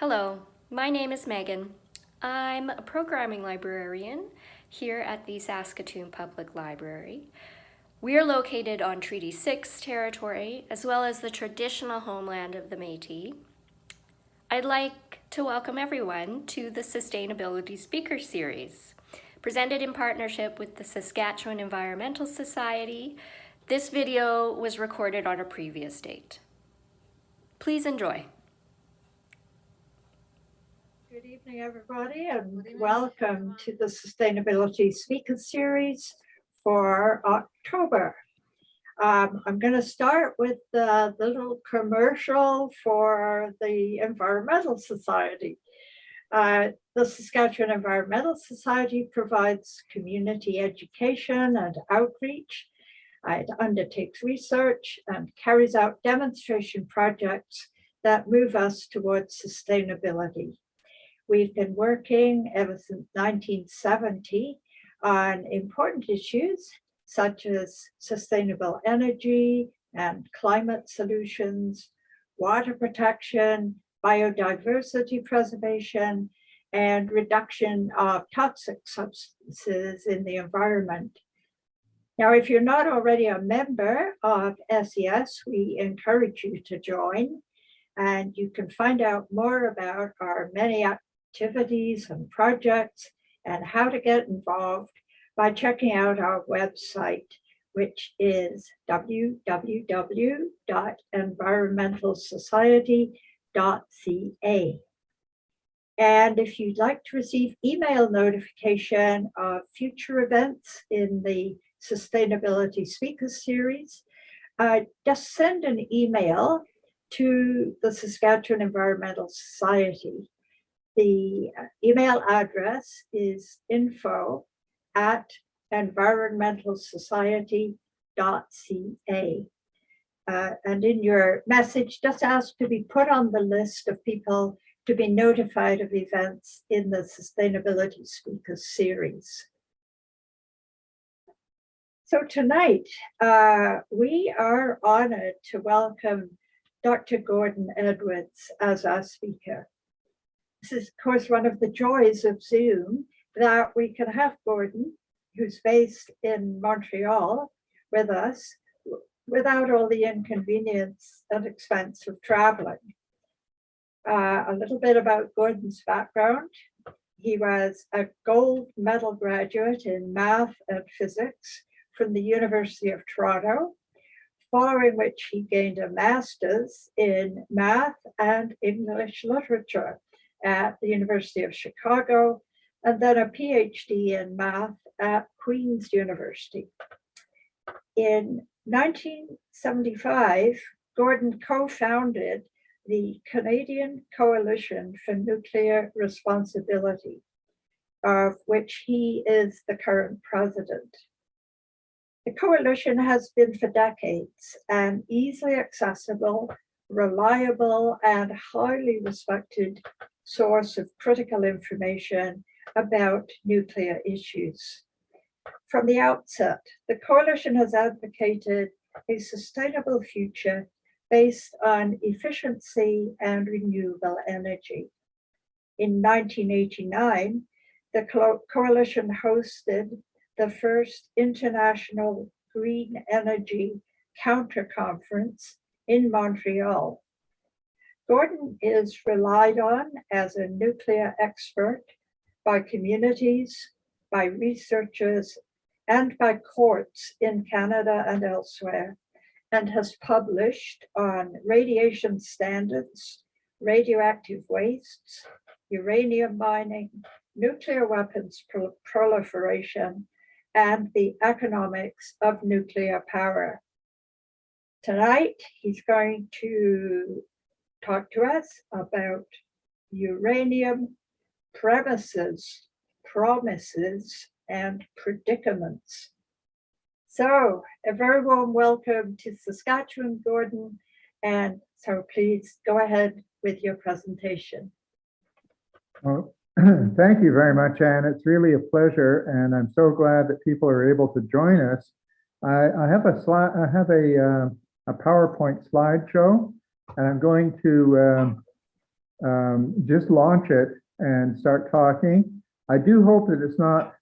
Hello, my name is Megan. I'm a programming librarian here at the Saskatoon Public Library. We are located on Treaty 6 territory, as well as the traditional homeland of the Métis. I'd like to welcome everyone to the Sustainability Speaker Series. Presented in partnership with the Saskatchewan Environmental Society, this video was recorded on a previous date. Please enjoy. Good evening, everybody, and welcome to the Sustainability Speaker Series for October. Um, I'm going to start with the little commercial for the Environmental Society. Uh, the Saskatchewan Environmental Society provides community education and outreach. It undertakes research and carries out demonstration projects that move us towards sustainability. We've been working ever since 1970 on important issues such as sustainable energy and climate solutions, water protection, biodiversity preservation, and reduction of toxic substances in the environment. Now, if you're not already a member of SES, we encourage you to join and you can find out more about our many activities and projects and how to get involved by checking out our website, which is www.environmentalsociety.ca. And if you'd like to receive email notification of future events in the Sustainability Speakers Series, uh, just send an email to the Saskatchewan Environmental Society. The uh, email address is info at environmentalsociety.ca. Uh, and in your message, just ask to be put on the list of people to be notified of events in the Sustainability Speakers series. So tonight, uh, we are honored to welcome Dr. Gordon Edwards as our speaker. This is, of course, one of the joys of Zoom that we can have Gordon, who's based in Montreal, with us without all the inconvenience and expense of traveling. Uh, a little bit about Gordon's background. He was a gold medal graduate in math and physics from the University of Toronto, following which he gained a master's in math and English literature at the University of Chicago, and then a PhD in math at Queen's University. In 1975, Gordon co-founded the Canadian Coalition for Nuclear Responsibility, of which he is the current president. The coalition has been for decades an easily accessible, reliable, and highly respected source of critical information about nuclear issues. From the outset, the coalition has advocated a sustainable future based on efficiency and renewable energy. In 1989, the co coalition hosted the first international green energy counter conference in Montreal Gordon is relied on as a nuclear expert by communities, by researchers, and by courts in Canada and elsewhere, and has published on radiation standards, radioactive wastes, uranium mining, nuclear weapons pro proliferation, and the economics of nuclear power. Tonight, he's going to talk to us about uranium premises, promises, and predicaments. So a very warm welcome to Saskatchewan, Gordon, and so please go ahead with your presentation. Well, thank you very much, Anne. It's really a pleasure, and I'm so glad that people are able to join us. I, I have a slide. I have a uh, a PowerPoint slideshow and I'm going to um, um, just launch it and start talking. I do hope that it's not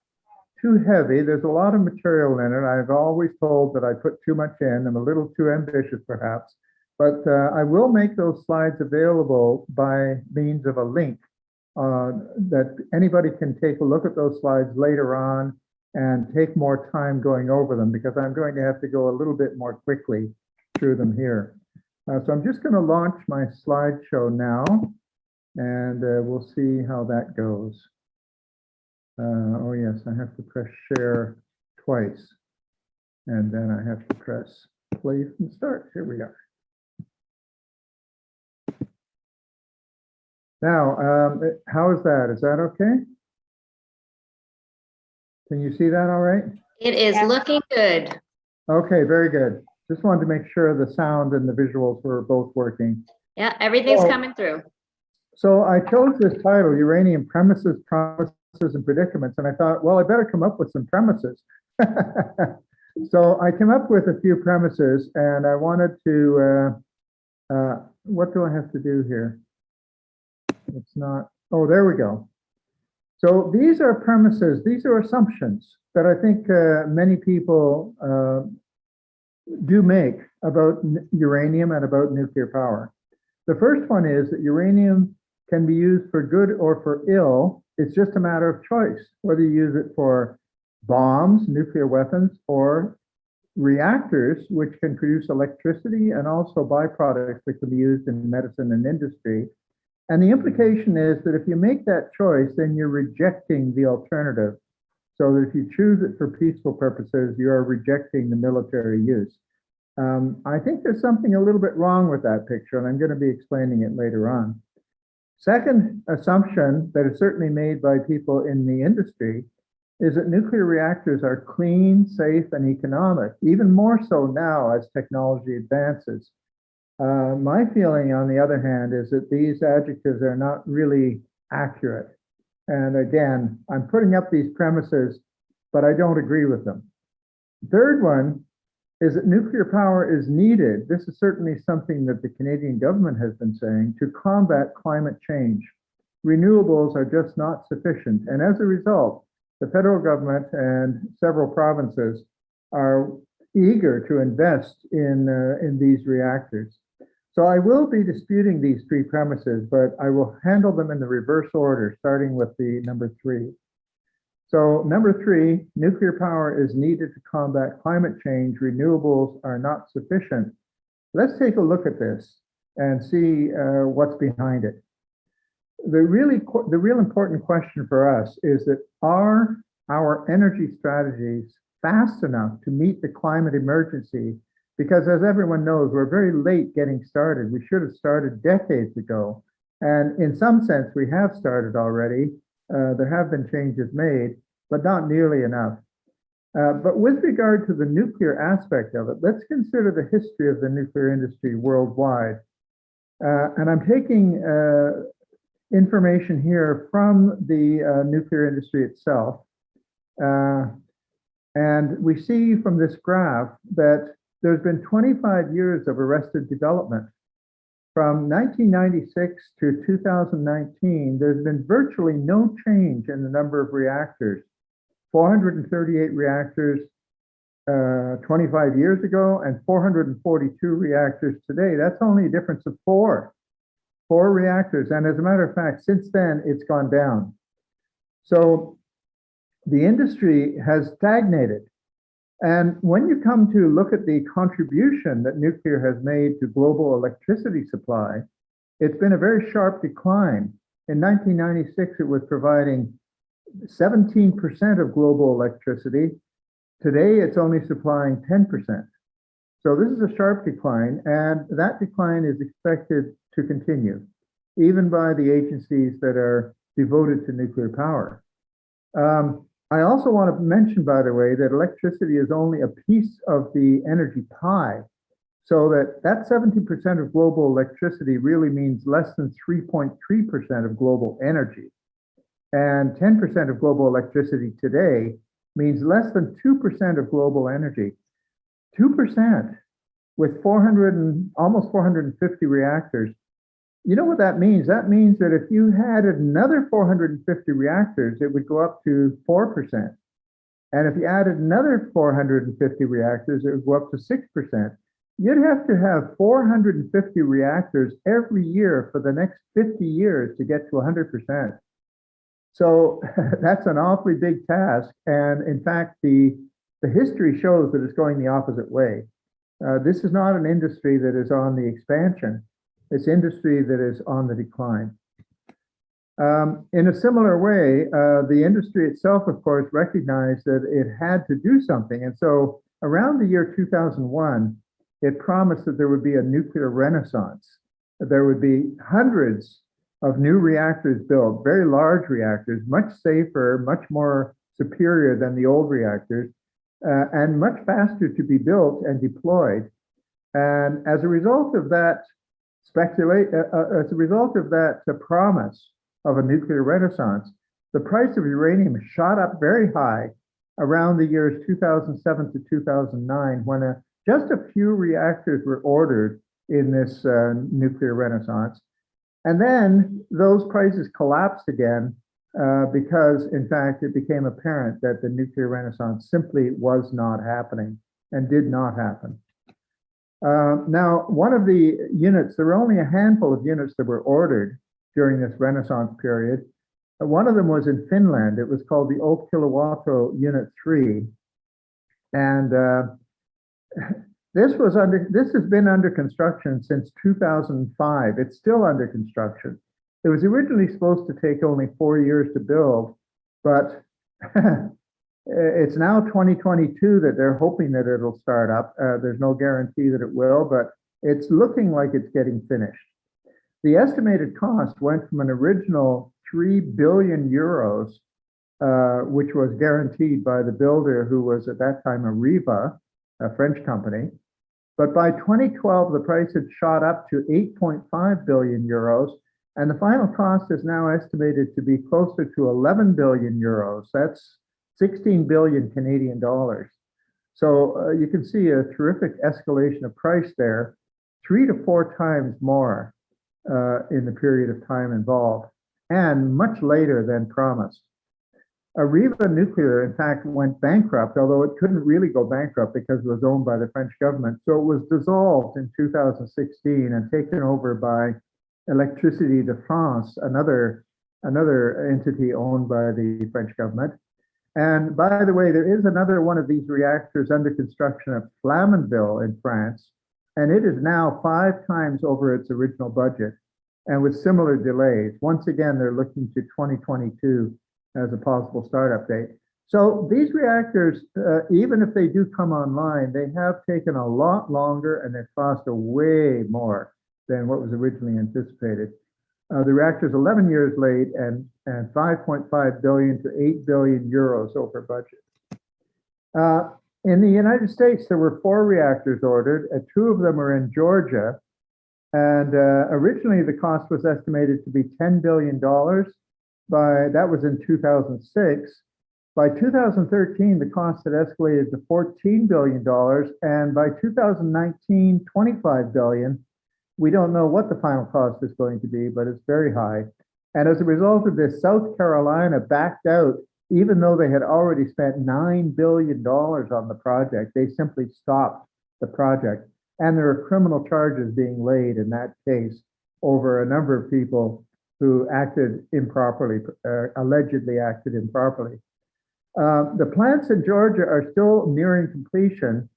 too heavy. There's a lot of material in it. I've always told that I put too much in. I'm a little too ambitious perhaps. But uh, I will make those slides available by means of a link uh, that anybody can take a look at those slides later on and take more time going over them because I'm going to have to go a little bit more quickly through them here. Uh, so I'm just going to launch my slideshow now and uh, we'll see how that goes. Uh, oh yes, I have to press share twice and then I have to press play from start. Here we are. Now, um, it- how is that? Is that okay? Can you see that all right? It is Yeah. looking good. Okay, very good. Just wanted to make sure the sound and the visuals were both working. Yeah, everything's Oh. coming through. So I chose this title, Uranium Premises, Promises, and Predicaments, and I thought, well, I better come up with some premises. So I came up with a few premises and I wanted to, uh, uh, what do I have to do here? It's not, oh, there we go. So these are premises, these are assumptions that I think uh, many people uh, do make about uranium and about nuclear power. The first one is that uranium can be used for good or for ill. It's just a matter of choice, whether you use it for bombs, nuclear weapons, or reactors, which can produce electricity and also byproducts that can be used in medicine and industry. And the implication is that if you make that choice, then you're rejecting the alternative. So that if you choose it for peaceful purposes, you are rejecting the military use. Um, I think there's something a little bit wrong with that picture, and I'm going to be explaining it later on. Second assumption that is certainly made by people in the industry is that nuclear reactors are clean, safe, and economic, even more so now as technology advances. Uh, my feeling, on the other hand, is that these adjectives are not really accurate. And again, I'm putting up these premises, but I don't agree with them. Third one is that nuclear power is needed. This is certainly something that the Canadian government has been saying to combat climate change. Renewables are just not sufficient. And as a result, the federal government and several provinces are eager to invest in, uh, in these reactors. So I will be disputing these three premises, but I will handle them in the reverse order, starting with the number three. So number three, nuclear power is needed to combat climate change. Renewables are not sufficient. Let's take a look at this and see uh, what's behind it. The really, the real important question for us is that are our energy strategies fast enough to meet the climate emergency? Because as everyone knows, we're very late getting started. We should have started decades ago. And in some sense, we have started already. Uh, there have been changes made, but not nearly enough. Uh, but with regard to the nuclear aspect of it, let's consider the history of the nuclear industry worldwide. Uh, and I'm taking uh, information here from the uh, nuclear industry itself. Uh, and we see from this graph that there's been 25 years of arrested development. From 1996 to 2019, there's been virtually no change in the number of reactors. 438 reactors uh, 25 years ago and 442 reactors today. That's only a difference of four four reactors. And as a matter of fact, since then, it's gone down. So the industry has stagnated. And when you come to look at the contribution that nuclear has made to global electricity supply, it's been a very sharp decline. In 1996, it was providing 17% of global electricity. Today, it's only supplying 10%. So this is a sharp decline, and that decline is expected to continue, even by the agencies that are devoted to nuclear power. Um, I also want to mention, by the way, that electricity is only a piece of the energy pie. So that that 70% of global electricity really means less than 3.3% of global energy. And 10% of global electricity today means less than 2% of global energy. 2% with 400 and almost 450 reactors you know what that means? That means that if you had another 450 reactors, it would go up to 4%. And if you added another 450 reactors, it would go up to 6%. You'd have to have 450 reactors every year for the next 50 years to get to 100%. So that's an awfully big task. And in fact, the, the history shows that it's going the opposite way. Uh, this is not an industry that is on the expansion. It's industry that is on the decline. Um, in a similar way, uh, the industry itself, of course, recognized that it had to do something. And so around the year 2001, it promised that there would be a nuclear renaissance. There would be hundreds of new reactors built, very large reactors, much safer, much more superior than the old reactors, uh, and much faster to be built and deployed. And as a result of that speculate, uh, uh, as a result of that uh, promise of a nuclear renaissance, the price of uranium shot up very high around the years 2007 to 2009 when a, just a few reactors were ordered in this uh, nuclear renaissance. And then those prices collapsed again uh, because, in fact, it became apparent that the nuclear renaissance simply was not happening and did not happen. Uh, now, one of the units, there were only a handful of units that were ordered during this renaissance period. Uh, One of them was in Finland. It was called the Olkiluoto Unit 3. And uh, this was under, this has been under construction since 2005. It's still under construction. It was originally supposed to take only four years to build, but it's now 2022 that they're hoping that it'll start up. Uh, there's no guarantee that it will, but it's looking like it's getting finished. The estimated cost went from an original 3 billion euros, uh, which was guaranteed by the builder who was at that time Areva, a French company. But by 2012, the price had shot up to 8.5 billion euros, and the final cost is now estimated to be closer to 11 billion euros. That's 16 billion Canadian dollars. So uh, you can see a terrific escalation of price there, three to four times more uh, in the period of time involved, and much later than promised. Areva Nuclear, in fact, went bankrupt, although it couldn't really go bankrupt because it was owned by the French government. So it was dissolved in 2016 and taken over by Electricité de France, another, another entity owned by the French government. And by the way, there is another one of these reactors under construction at Flamanville in France, and it is now five times over its original budget and with similar delays. Once again, they're looking to 2022 as a possible startup date. So these reactors, uh, even if they do come online, they have taken a lot longer and they've cost a way more than what was originally anticipated. Uh, the reactor is 11 years late and, and 5.5 billion to 8 billion euros over budget. Uh, in the United States, there were four reactors ordered. Uh, two of them are in Georgia. And uh, originally, the cost was estimated to be $10 billion. By that was in 2006. By 2013, the cost had escalated to $14 billion. And by 2019, $25 billion. We don't know what the final cost is going to be, but it's very high. And as a result of this, South Carolina backed out, even though they had already spent $9 billion on the project, they simply stopped the project. And there are criminal charges being laid in that case over a number of people who acted improperly, uh, allegedly acted improperly. Uh, the plants in Georgia are still nearing completion,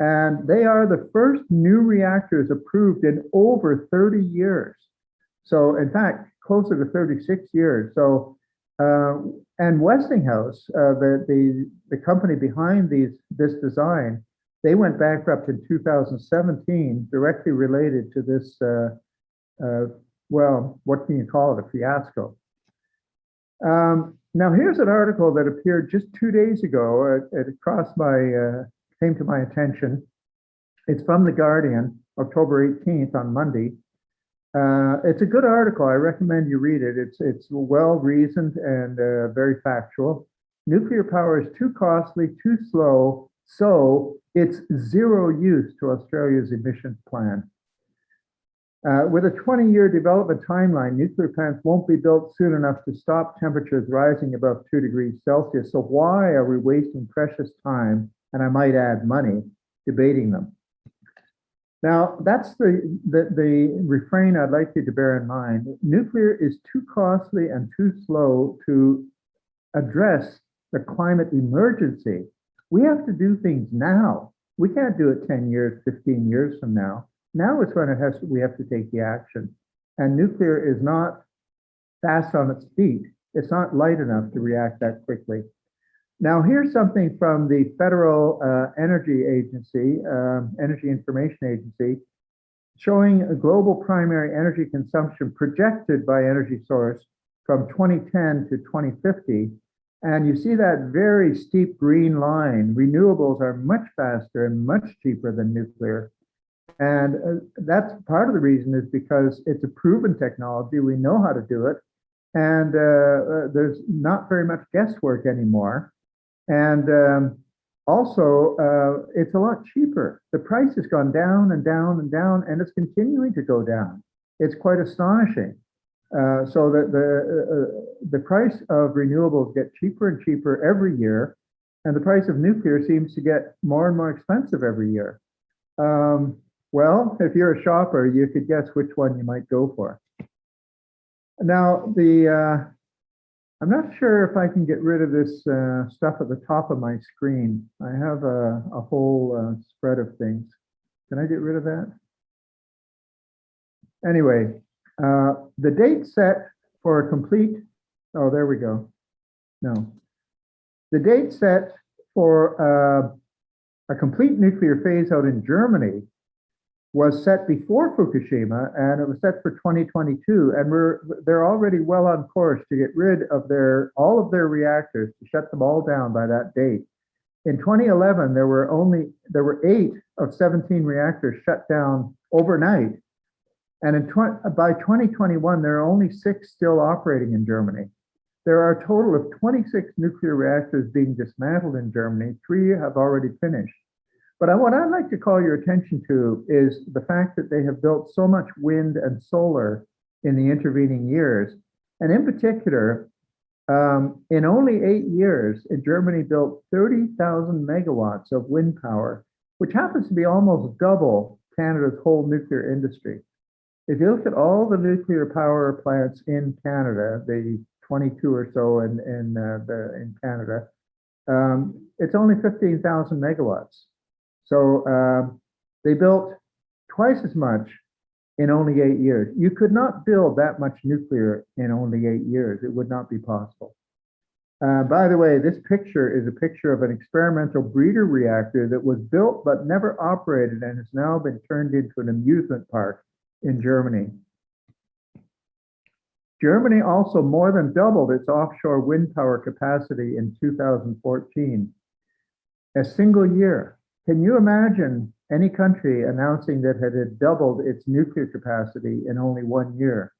and they are the first new reactors approved in over 30 years. So in fact, closer to 36 years. So, uh, and Westinghouse, uh, the, the, the company behind these, this design, they went bankrupt in 2017, directly related to this, uh, uh, well, what can you call it, a fiasco. Um, now here's an article that appeared just two days ago. It, it crossed my, uh, came to my attention. It's from The Guardian, October 18th on Monday. Uh, it's a good article. I recommend you read it. It's, it's well reasoned and uh, very factual. Nuclear power is too costly, too slow, so it's zero use to Australia's emissions plan. Uh, with a 20-year development timeline, nuclear plants won't be built soon enough to stop temperatures rising above two degrees Celsius. So why are we wasting precious time, and I might add money, debating them? Now, that's the, the, the refrain I'd like you to bear in mind. Nuclear is too costly and too slow to address the climate emergency. We have to do things now. We can't do it 10 years, 15 years from now. Now is when it has, we have to take the action. And nuclear is not fast on its feet. It's not light enough to react that quickly. Now, here's something from the Federal uh, Energy Agency, um, Energy Information Agency, showing a global primary energy consumption projected by energy source from 2010 to 2050. And you see that very steep green line. Renewables are much faster and much cheaper than nuclear. And uh, that's part of the reason is because it's a proven technology. We know how to do it. And uh, uh, there's not very much guesswork anymore. And um, also, uh, it's a lot cheaper. The price has gone down and down and down, and it's continuing to go down. It's quite astonishing. Uh, so that the uh, the price of renewables get cheaper and cheaper every year, and the price of nuclear seems to get more and more expensive every year. Um, well, if you're a shopper, you could guess which one you might go for. Now, the uh, I'm not sure if I can get rid of this uh, stuff at the top of my screen. I have a, a whole uh, spread of things. Can I get rid of that? Anyway, uh, the date set for a complete, oh, there we go. No. The date set for uh, a complete nuclear phase out in Germany was set before Fukushima and it was set for 2022 and we're they're already well on course to get rid of their all of their reactors to shut them all down by that date. In 2011 there were only there were 8 of 17 reactors shut down overnight and in by 2021 there are only 6 still operating in Germany. There are a total of 26 nuclear reactors being dismantled in Germany. 3 have already finished. But what I'd like to call your attention to is the fact that they have built so much wind and solar in the intervening years. And in particular, um, in only eight years, Germany built 30,000 megawatts of wind power, which happens to be almost double Canada's whole nuclear industry. If you look at all the nuclear power plants in Canada, the 22 or so in, in, uh, the, in Canada, um, it's only 15,000 megawatts. So um, they built twice as much in only eight years. You could not build that much nuclear in only eight years. It would not be possible. Uh, by the way, this picture is a picture of an experimental breeder reactor that was built but never operated and has now been turned into an amusement park in Germany. Germany also more than doubled its offshore wind power capacity in 2014. A single year. Can you imagine any country announcing that it had doubled its nuclear capacity in only one year?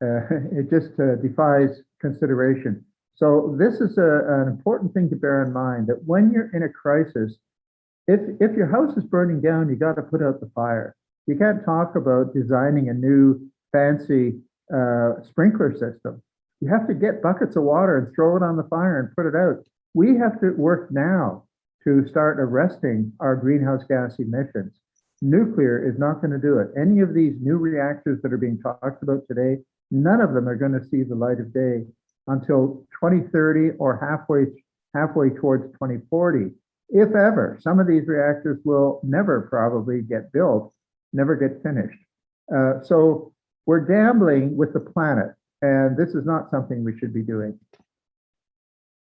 Uh, it just uh, defies consideration. So this is a, an important thing to bear in mind that when you're in a crisis, if, if your house is burning down, you got to put out the fire. You can't talk about designing a new fancy uh, sprinkler system. You have to get buckets of water and throw it on the fire and put it out. We have to work now to start arresting our greenhouse gas emissions. Nuclear is not going to do it. Any of these new reactors that are being talked about today, none of them are going to see the light of day until 2030 or halfway halfway towards 2040, if ever. Some of these reactors will never probably get built, never get finished. Uh, so we're gambling with the planet, and this is not something we should be doing.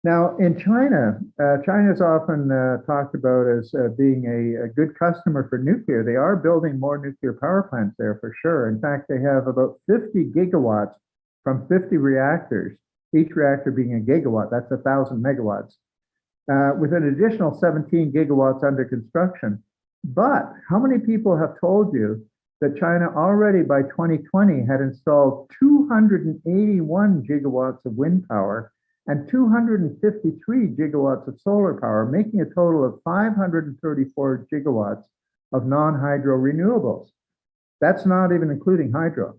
Now, in China, uh, China is often uh, talked about as uh, being a, a, good customer for nuclear. They are building more nuclear power plants there for sure. In fact, they have about 50 gigawatts from 50 reactors, each reactor being a gigawatt. That's a thousand megawatts, uh, with an additional 17 gigawatts under construction. But how many people have told you that China already by 2020 had installed 281 gigawatts of wind power and 253 gigawatts of solar power, making a total of 534 gigawatts of non-hydro renewables. That's not even including hydro.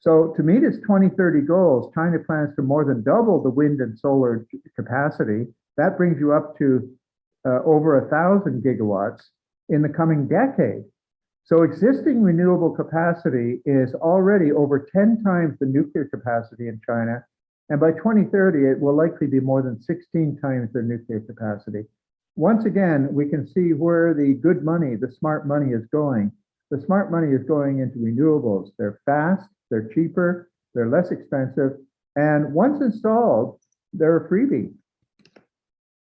So to meet its 2030 goals, China plans to more than double the wind and solar capacity. That brings you up to uh, over a thousand gigawatts in the coming decade. So existing renewable capacity is already over 10 times the nuclear capacity in China. And by 2030, it will likely be more than 16 times their nuclear capacity. Once again, we can see where the good money, the smart money is going. The smart money is going into renewables. They're fast, they're cheaper, they're less expensive, and once installed, they're a freebie.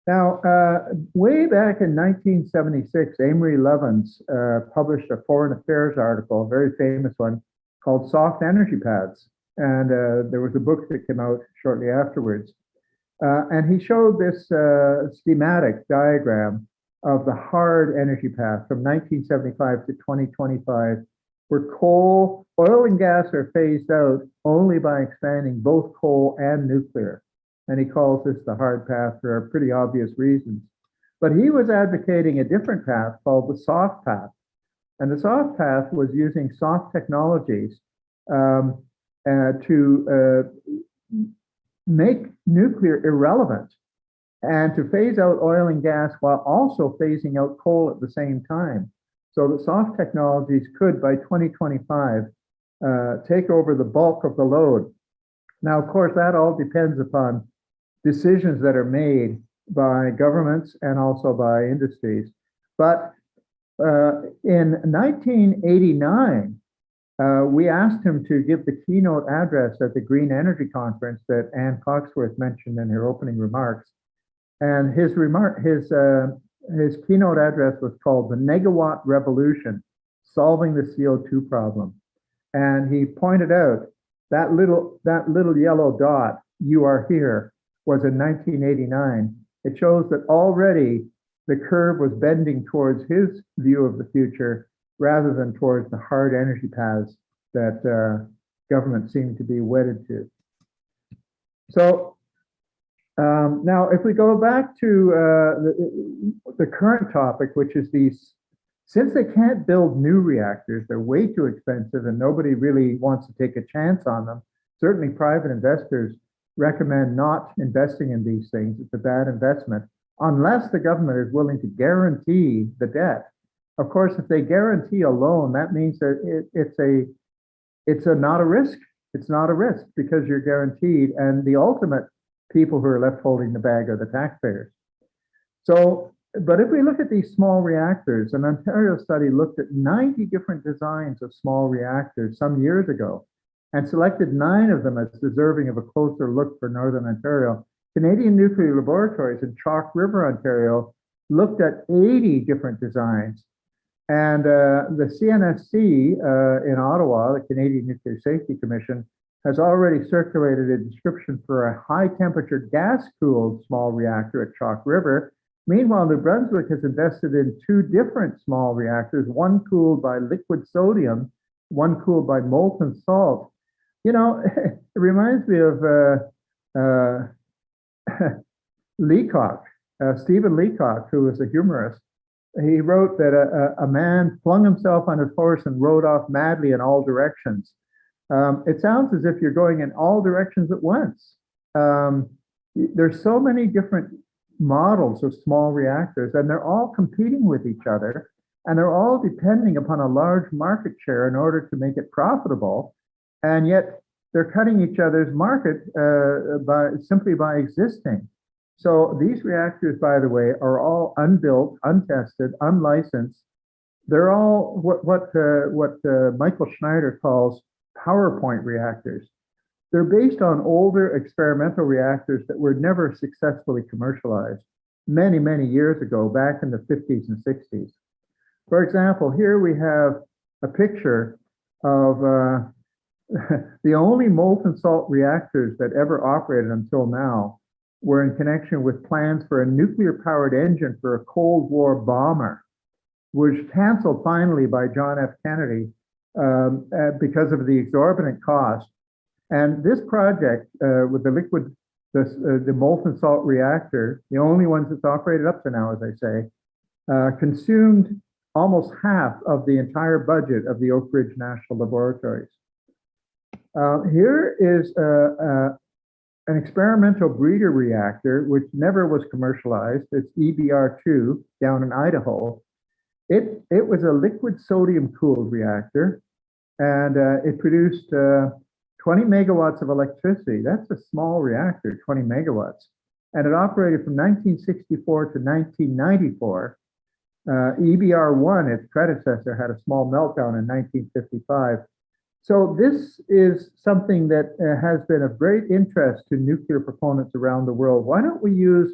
Now, uh, way back in 1976, Amory Lovins uh, published a foreign affairs article, a very famous one, called Soft Energy Paths. And uh, there was a book that came out shortly afterwards. Uh, and he showed this uh, schematic diagram of the hard energy path from 1975 to 2025, where coal, oil and gas are phased out only by expanding both coal and nuclear. And he calls this the hard path for pretty obvious reasons. But he was advocating a different path called the soft path. And the soft path was using soft technologies um, to uh, make nuclear irrelevant and to phase out oil and gas while also phasing out coal at the same time. So that soft technologies could, by 2025, uh, take over the bulk of the load. Now, of course, that all depends upon decisions that are made by governments and also by industries. But uh, in 1989, uh, we asked him to give the keynote address at the Green Energy Conference that Anne Coxworth mentioned in her opening remarks. And his remark, his uh, his keynote address was called "The Negawatt Revolution: Solving the CO2 Problem." And he pointed out that little that little yellow dot, "You are here," was in 1989. It shows that already the curve was bending towards his view of the future rather than towards the hard energy paths that uh, government seemed to be wedded to. So um, now, if we go back to uh, the, the current topic, which is these, since they can't build new reactors, they're way too expensive and nobody really wants to take a chance on them. Certainly private investors recommend not investing in these things. It's a bad investment unless the government is willing to guarantee the debt. Of course, if they guarantee a loan, that means that it, it's a it's a not a risk. It's not a risk because you're guaranteed, and the ultimate people who are left holding the bag are the taxpayers. So, but if we look at these small reactors, an Ontario study looked at 90 different designs of small reactors some years ago and selected nine of them as deserving of a closer look for Northern Ontario. Canadian Nuclear Laboratories in Chalk River, Ontario looked at 80 different designs and uh, the CNSC uh, in Ottawa, the Canadian Nuclear Safety Commission, has already circulated a description for a high temperature gas cooled small reactor at Chalk River. Meanwhile, New Brunswick has invested in two different small reactors, one cooled by liquid sodium, one cooled by molten salt. You know, it reminds me of uh, uh, Leacock, uh, Stephen Leacock, who was a humorist he wrote that a, a, man flung himself on his horse and rode off madly in all directions. Um, it sounds as if you're going in all directions at once. Um, there's so many different models of small reactors, and they're all competing with each other, and they're all depending upon a large market share in order to make it profitable. And yet they're cutting each other's market uh, by simply by existing. So these reactors, by the way, are all unbuilt, untested, unlicensed. They're all what what uh, what uh, Mycle Schneider calls PowerPoint reactors. They're based on older experimental reactors that were never successfully commercialized many, many years ago, back in the 50s and 60s. For example, here we have a picture of uh, the only molten salt reactors that ever operated until now were in connection with plans for a nuclear powered engine for a Cold War bomber, which was canceled finally by John F. Kennedy um, uh, because of the exorbitant cost. And this project uh, with the liquid, the, uh, the molten salt reactor, the only ones that's operated up to now, as I say, uh, consumed almost half of the entire budget of the Oak Ridge National Laboratories. Uh, here is a, uh, an experimental breeder reactor, which never was commercialized. It's EBR2 down in Idaho. It, it was a liquid sodium cooled reactor and uh, it produced uh, 20 megawatts of electricity. That's a small reactor, 20 megawatts. And it operated from 1964 to 1994. Uh, EBR1, its predecessor, had a small meltdown in 1955. So this is something that uh, has been of great interest to nuclear proponents around the world. Why don't we use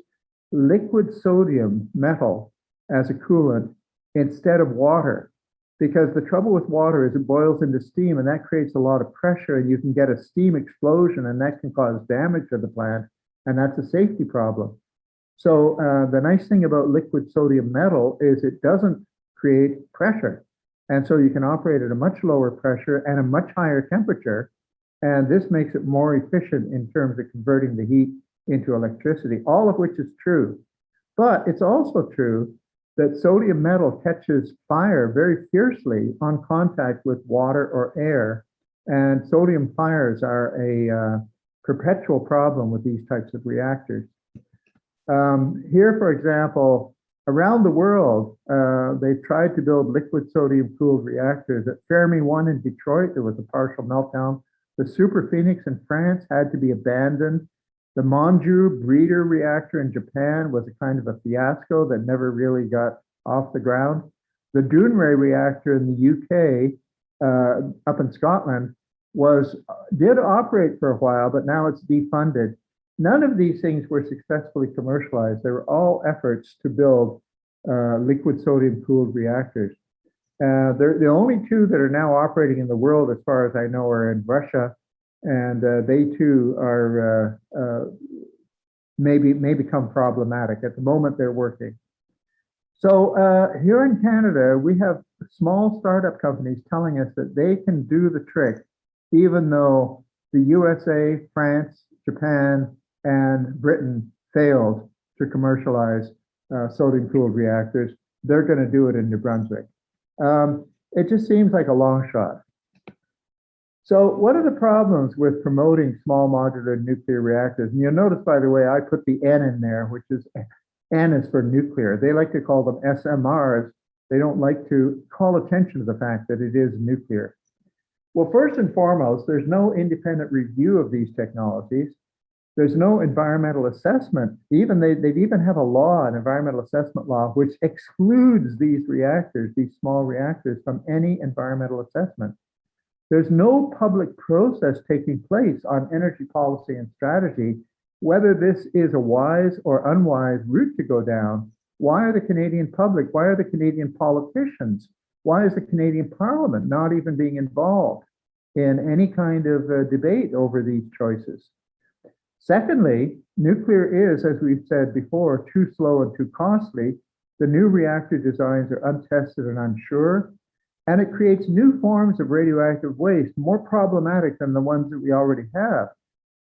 liquid sodium metal as a coolant instead of water? Because the trouble with water is it boils into steam and that creates a lot of pressure and you can get a steam explosion and that can cause damage to the plant and that's a safety problem. So uh, the nice thing about liquid sodium metal is it doesn't create pressure. And so you can operate at a much lower pressure and a much higher temperature. And this makes it more efficient in terms of converting the heat into electricity, all of which is true. But it's also true that sodium metal catches fire very fiercely on contact with water or air. And sodium fires are a uh, perpetual problem with these types of reactors. Um, here, for example, around the world, uh, they tried to build liquid sodium cooled reactors. At Fermi 1 in Detroit, there was a partial meltdown. The Super Phoenix in France had to be abandoned. The Monju breeder reactor in Japan was a kind of a fiasco that never really got off the ground. The Dounreay reactor in the UK, uh, up in Scotland, was did operate for a while, but now it's defunded. None of these things were successfully commercialized. They were all efforts to build uh, liquid sodium cooled reactors. Uh, the only two that are now operating in the world, as far as I know, are in Russia, and uh, they too are uh, uh, maybe may become problematic. At the moment, they're working. So uh, here in Canada, we have small startup companies telling us that they can do the trick, even though the USA, France, Japan, and Britain failed to commercialize uh, sodium cooled reactors. They're going to do it in New Brunswick. Um, it just seems like a long shot. So what are the problems with promoting small modular nuclear reactors? And you'll notice, by the way, I put the N in there, which is N is for nuclear. They like to call them SMRs. They don't like to call attention to the fact that it is nuclear. Well, first and foremost, there's no independent review of these technologies. There's no environmental assessment. Even they, they even have a law, an environmental assessment law, which excludes these reactors, these small reactors, from any environmental assessment. There's no public process taking place on energy policy and strategy, whether this is a wise or unwise route to go down. Why are the Canadian public, why are the Canadian politicians, why is the Canadian Parliament not even being involved in any kind of uh, debate over these choices? Secondly, nuclear is, as we've said before, too slow and too costly. The new reactor designs are untested and unsure, and it creates new forms of radioactive waste, more problematic than the ones that we already have.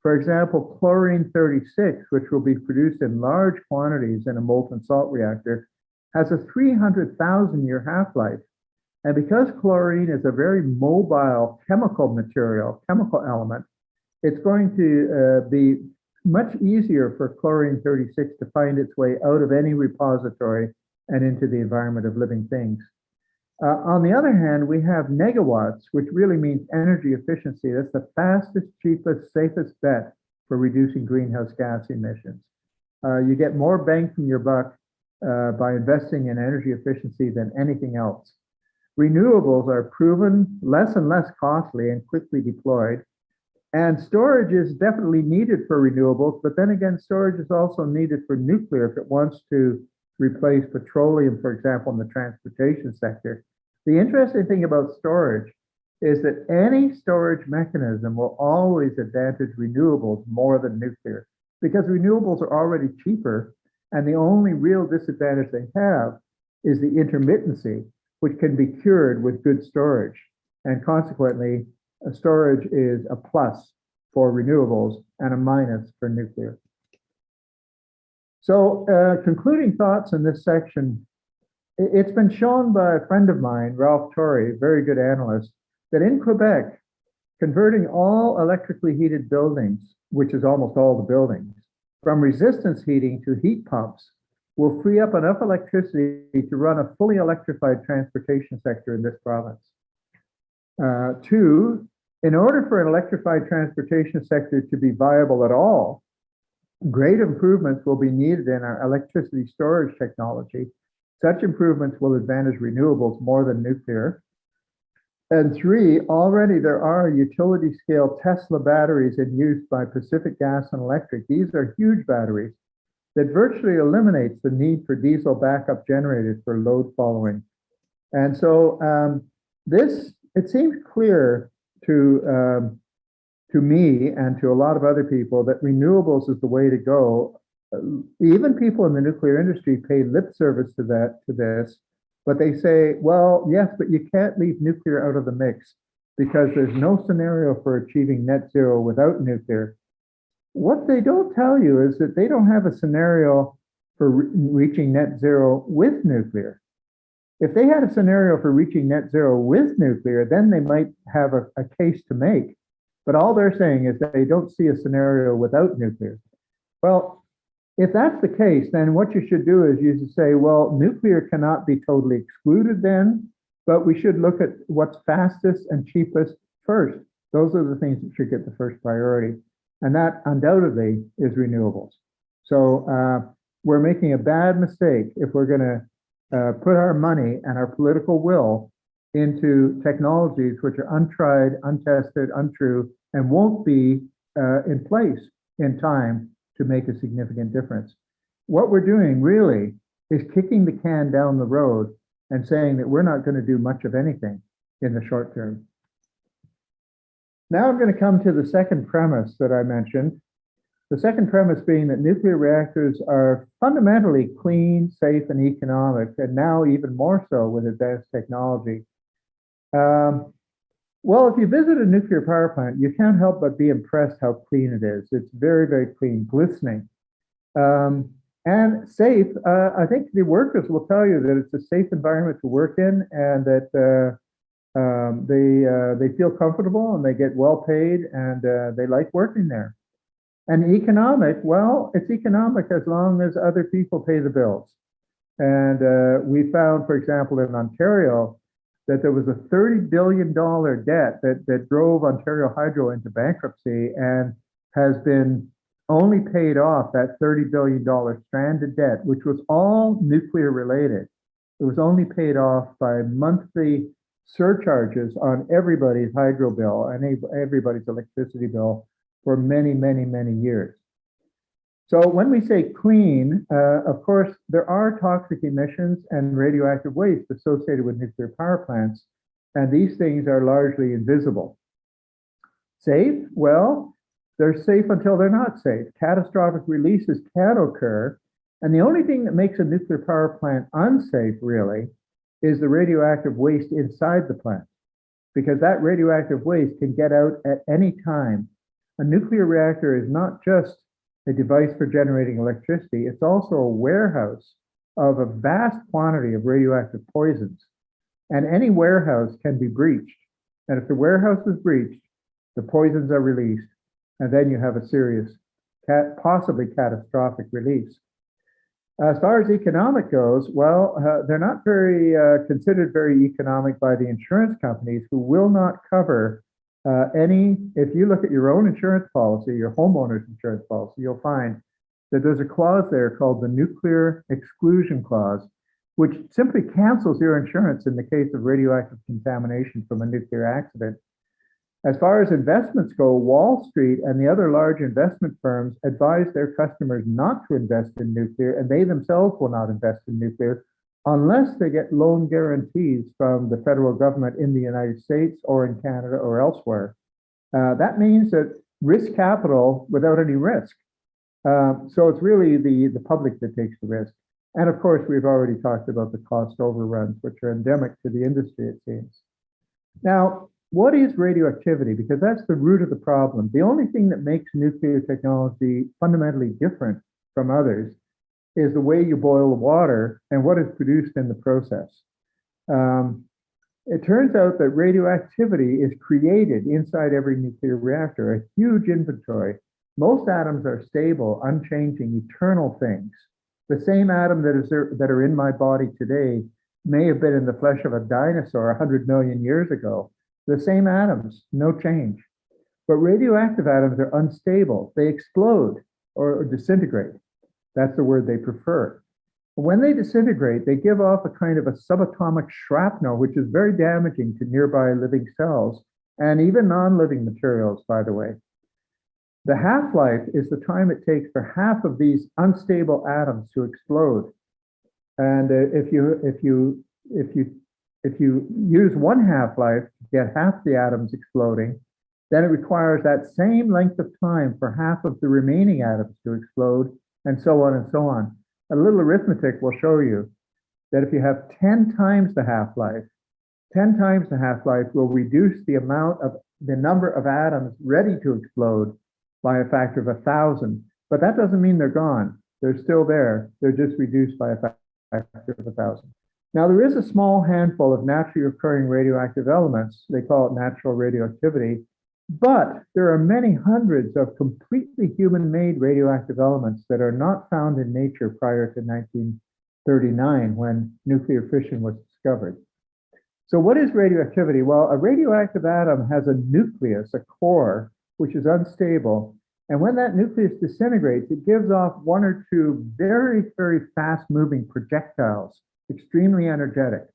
For example, chlorine 36, which will be produced in large quantities in a molten salt reactor, has a 300,000 year half-life. And because chlorine is a very mobile chemical material, chemical element, it's going to uh, be much easier for chlorine 36 to find its way out of any repository and into the environment of living things. Uh, on the other hand, we have negawatts, which really means energy efficiency. That's the fastest, cheapest, safest bet for reducing greenhouse gas emissions. Uh, you get more bang from your buck uh, by investing in energy efficiency than anything else. Renewables are proven less and less costly and quickly deployed. And storage is definitely needed for renewables, but then again, storage is also needed for nuclear if it wants to replace petroleum, for example, in the transportation sector. The interesting thing about storage is that any storage mechanism will always advantage renewables more than nuclear because renewables are already cheaper and the only real disadvantage they have is the intermittency, which can be cured with good storage. And consequently, storage is a plus for renewables and a minus for nuclear. So uh, concluding thoughts in this section it's been shown by a friend of mine, Ralph Torrie, very good analyst, that in Quebec, converting all electrically heated buildings, which is almost all the buildings, from resistance heating to heat pumps will free up enough electricity to run a fully electrified transportation sector in this province. Uh, two, in order for an electrified transportation sector to be viable at all, great improvements will be needed in our electricity storage technology. Such improvements will advantage renewables more than nuclear. And three, already there are utility scale Tesla batteries in use by Pacific Gas and Electric. These are huge batteries that virtually eliminates the need for diesel backup generators for load following. And so um, this, it seems clear to, um, to me and to a lot of other people that renewables is the way to go. Uh, Even people in the nuclear industry pay lip service to that, to this, but they say, well, yes, but you can't leave nuclear out of the mix because there's no scenario for achieving net zero without nuclear. What they don't tell you is that they don't have a scenario for re- reaching net zero with nuclear. If they had a scenario for reaching net zero with nuclear, then they might have a, a case to make. But all they're saying is that they don't see a scenario without nuclear. Well, if that's the case, then what you should do is you should say, well, nuclear cannot be totally excluded then, but we should look at what's fastest and cheapest first. Those are the things that should get the first priority. And that undoubtedly is renewables. So uh, we're making a bad mistake if we're going to uh, put our money and our political will into technologies which are untried, untested, untrue, and won't be uh, in place in time to make a significant difference. What we're doing really is kicking the can down the road and saying that we're not going to do much of anything in the short term. Now I'm going to come to the second premise that I mentioned. The second premise being that nuclear reactors are fundamentally clean, safe, and economic, and now even more so with advanced technology. Um, well, if you visit a nuclear power plant, you can't help but be impressed how clean it is. It's very, very clean, glistening. Um, and safe, uh, I think the workers will tell you that it's a safe environment to work in and that uh, um, they uh, they feel comfortable and they get well paid and uh, they like working there. And economic, well, it's economic as long as other people pay the bills. And uh, we found, for example, in Ontario, that there was a $30 billion debt that, that drove Ontario Hydro into bankruptcy and has been only paid off that $30 billion stranded debt, which was all nuclear related. It was only paid off by monthly surcharges on everybody's hydro bill and everybody's electricity bill for many, many, many years. So when we say clean, uh, of course, there are toxic emissions and radioactive waste associated with nuclear power plants, and these things are largely invisible. Safe? Well, they're safe until they're not safe. Catastrophic releases can occur, and the only thing that makes a nuclear power plant unsafe, really, is the radioactive waste inside the plant, because that radioactive waste can get out at any time. A nuclear reactor is not just a device for generating electricity, it's also a warehouse of a vast quantity of radioactive poisons. And any warehouse can be breached. And if the warehouse is breached, the poisons are released, and then you have a serious, possibly catastrophic release. As far as economic goes, well, uh, they're not very uh, considered very economic by the insurance companies who will not cover uh, any, if you look at your own insurance policy, your homeowner's insurance policy, you'll find that there's a clause there called the nuclear exclusion clause, which simply cancels your insurance in the case of radioactive contamination from a nuclear accident. As far as investments go, Wall Street and the other large investment firms advise their customers not to invest in nuclear, and they themselves will not invest in nuclear unless they get loan guarantees from the federal government in the United States or in Canada or elsewhere. Uh, that means that risk capital without any risk. Uh, so it's really the, the public that takes the risk. And of course, we've already talked about the cost overruns, which are endemic to the industry, it seems. Now, what is radioactivity? Because that's the root of the problem. The only thing that makes nuclear technology fundamentally different from others is the way you boil the water and what is produced in the process. Um, it turns out that radioactivity is created inside every nuclear reactor, a huge inventory. Most atoms are stable, unchanging, eternal things. The same atom that is there, that are in my body today may have been in the flesh of a dinosaur 100 million years ago. The same atoms, no change. But radioactive atoms are unstable. They explode or, or disintegrate. That's the word they prefer. When they disintegrate, they give off a kind of a subatomic shrapnel, which is very damaging to nearby living cells and even non-living materials, by the way. The half-life is the time it takes for half of these unstable atoms to explode. And uh, if you if you if you if you use one half-life to get half the atoms exploding, then it requires that same length of time for half of the remaining atoms to explode, and so on and so on. A little arithmetic will show you that if you have 10 times the half-life, 10 times the half-life will reduce the amount of the number of atoms ready to explode by a factor of a thousand. But that doesn't mean they're gone. They're still there. They're just reduced by a factor of a thousand. Now, there is a small handful of naturally occurring radioactive elements. They call it natural radioactivity. But there are many hundreds of completely human-made radioactive elements that are not found in nature prior to 1939 when nuclear fission was discovered. So what is radioactivity? Well, a radioactive atom has a nucleus, a core, which is unstable. And when that nucleus disintegrates, it gives off one or two very, very fast-moving projectiles, extremely energetic,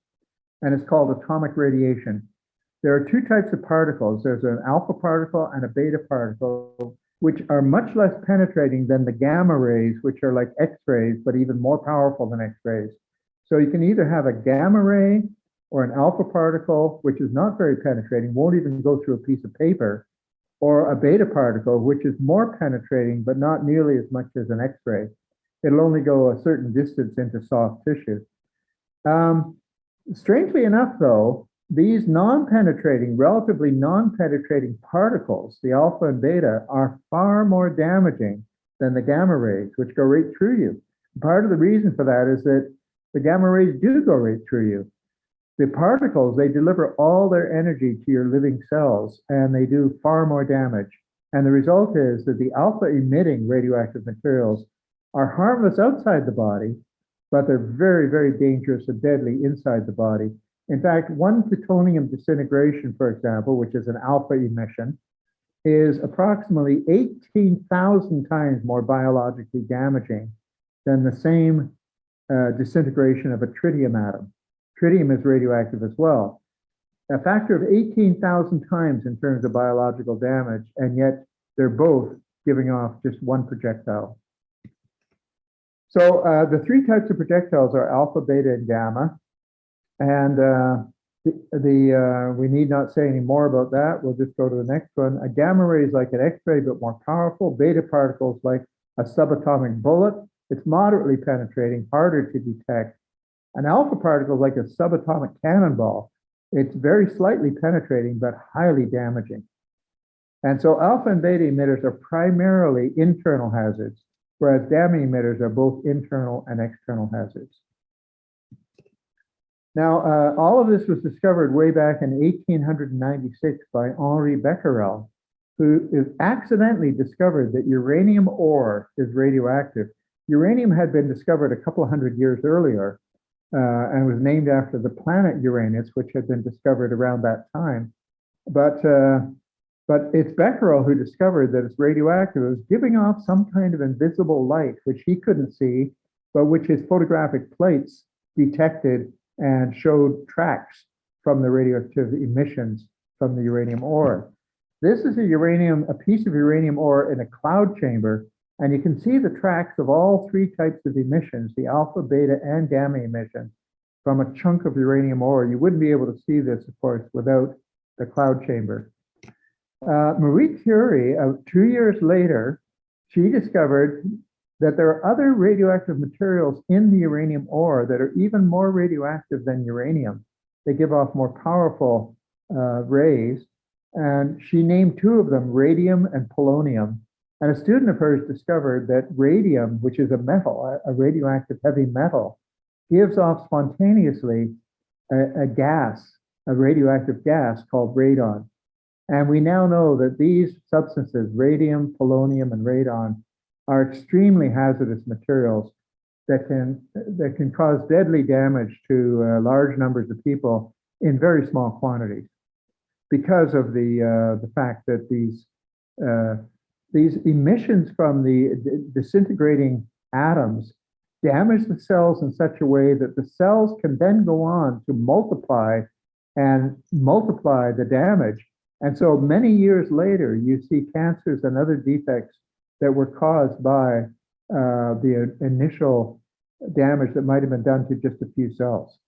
and it's called atomic radiation. There are two types of particles. There's an alpha particle and a beta particle, which are much less penetrating than the gamma rays, which are like X-rays, but even more powerful than X-rays. So you can either have a gamma ray or an alpha particle, which is not very penetrating, won't even go through a piece of paper, or a beta particle, which is more penetrating, but not nearly as much as an X-ray. It'll only go a certain distance into soft tissue. Um, strangely enough, though, these non-penetrating, relatively non-penetrating particles, the alpha and beta, are far more damaging than the gamma rays, which go right through you. Part of the reason for that is that the gamma rays do go right through you. The particles, they deliver all their energy to your living cells, and they do far more damage. And the result is that the alpha emitting radioactive materials are harmless outside the body, but they're very, very dangerous and deadly inside the body. In fact, one plutonium disintegration, for example, which is an alpha emission, is approximately 18,000 times more biologically damaging than the same uh, disintegration of a tritium atom. Tritium is radioactive as well. A factor of 18,000 times in terms of biological damage, and yet they're both giving off just one projectile. So uh, the three types of projectiles are alpha, beta, and gamma. And uh, the, the uh, we need not say any more about that. We'll just go to the next one. A gamma ray is like an X-ray, but more powerful. Beta particles like a subatomic bullet. It's moderately penetrating, harder to detect. An alpha particle is like a subatomic cannonball. It's very slightly penetrating, but highly damaging. And so alpha and beta emitters are primarily internal hazards, whereas gamma emitters are both internal and external hazards. Now, uh, all of this was discovered way back in 1896 by Henri Becquerel, who accidentally discovered that uranium ore is radioactive. Uranium had been discovered a couple hundred years earlier uh, and was named after the planet Uranus, which had been discovered around that time. But uh, but it's Becquerel who discovered that it's radioactive. It was giving off some kind of invisible light, which he couldn't see, but which his photographic plates detected and showed tracks from the radioactive emissions from the uranium ore. This is a uranium, a piece of uranium ore in a cloud chamber, and you can see the tracks of all three types of emissions, the alpha, beta, and gamma emissions from a chunk of uranium ore. You wouldn't be able to see this, of course, without the cloud chamber. Uh, Marie Curie, uh, two years later, she discovered that there are other radioactive materials in the uranium ore that are even more radioactive than uranium. They give off more powerful uh, rays. And she named two of them, radium and polonium. And a student of hers discovered that radium, which is a metal, a- radioactive heavy metal, gives off spontaneously a, a gas, a radioactive gas called radon. And we now know that these substances, radium, polonium, and radon, are extremely hazardous materials that can that can cause deadly damage to uh, large numbers of people in very small quantities because of the uh, the fact that these uh, these emissions from the disintegrating atoms damage the cells in such a way that the cells can then go on to multiply and multiply the damage. And so many years later, you see cancers and other defects that were caused by uh, the initial damage that might have been done to just a few cells.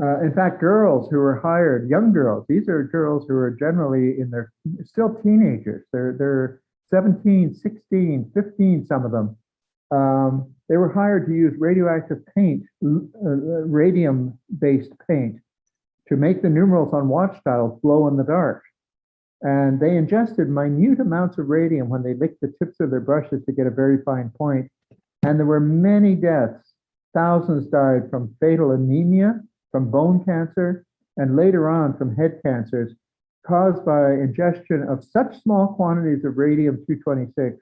Uh, in fact, girls who were hired, young girls, these are girls who are generally in their, still teenagers. They're, they're 17, 16, 15, some of them. Um, they were hired to use radioactive paint, uh, radium-based paint, to make the numerals on watch dials glow in the dark. And they ingested minute amounts of radium when they licked the tips of their brushes to get a very fine point. And there were many deaths. Thousands died from fatal anemia, from bone cancer, and later on from head cancers caused by ingestion of such small quantities of radium-226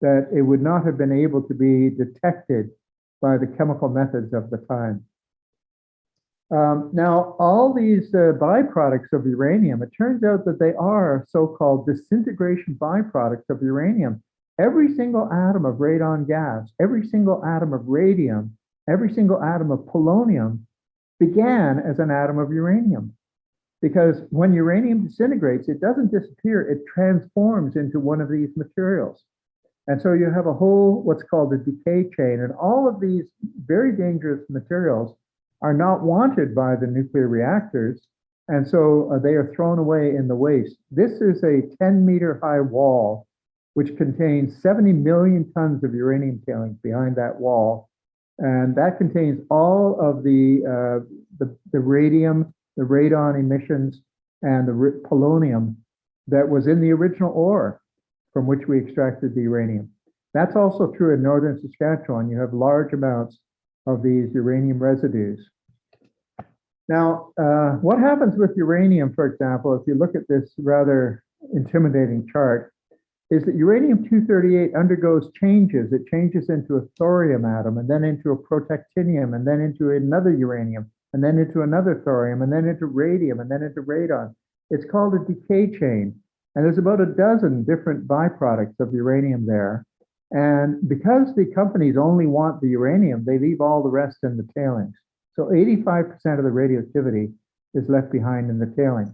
that it would not have been able to be detected by the chemical methods of the time. Um, now, all these uh, byproducts of uranium, it turns out that they are so-called disintegration byproducts of uranium. Every single atom of radon gas, every single atom of radium, every single atom of polonium began as an atom of uranium. Because when uranium disintegrates, it doesn't disappear, it transforms into one of these materials. And so you have a whole, what's called a decay chain, and all of these very dangerous materials are not wanted by the nuclear reactors, and so uh, they are thrown away in the waste. This is a 10 meter high wall, which contains 70 million tons of uranium tailings behind that wall. And that contains all of the, uh, the, the radium, the radon emissions, and the polonium that was in the original ore from which we extracted the uranium. That's also true in northern Saskatchewan. You have large amounts of these uranium residues. Now, uh, what happens with uranium, for example, if you look at this rather intimidating chart, is that uranium-238 undergoes changes. It changes into a thorium atom, and then into a protactinium, and then into another uranium, and then into another thorium, and then into radium, and then into radon. It's called a decay chain. And there's about a dozen different byproducts of uranium there. And because the companies only want the uranium, they leave all the rest in the tailings. So 85% of the radioactivity is left behind in the tailings.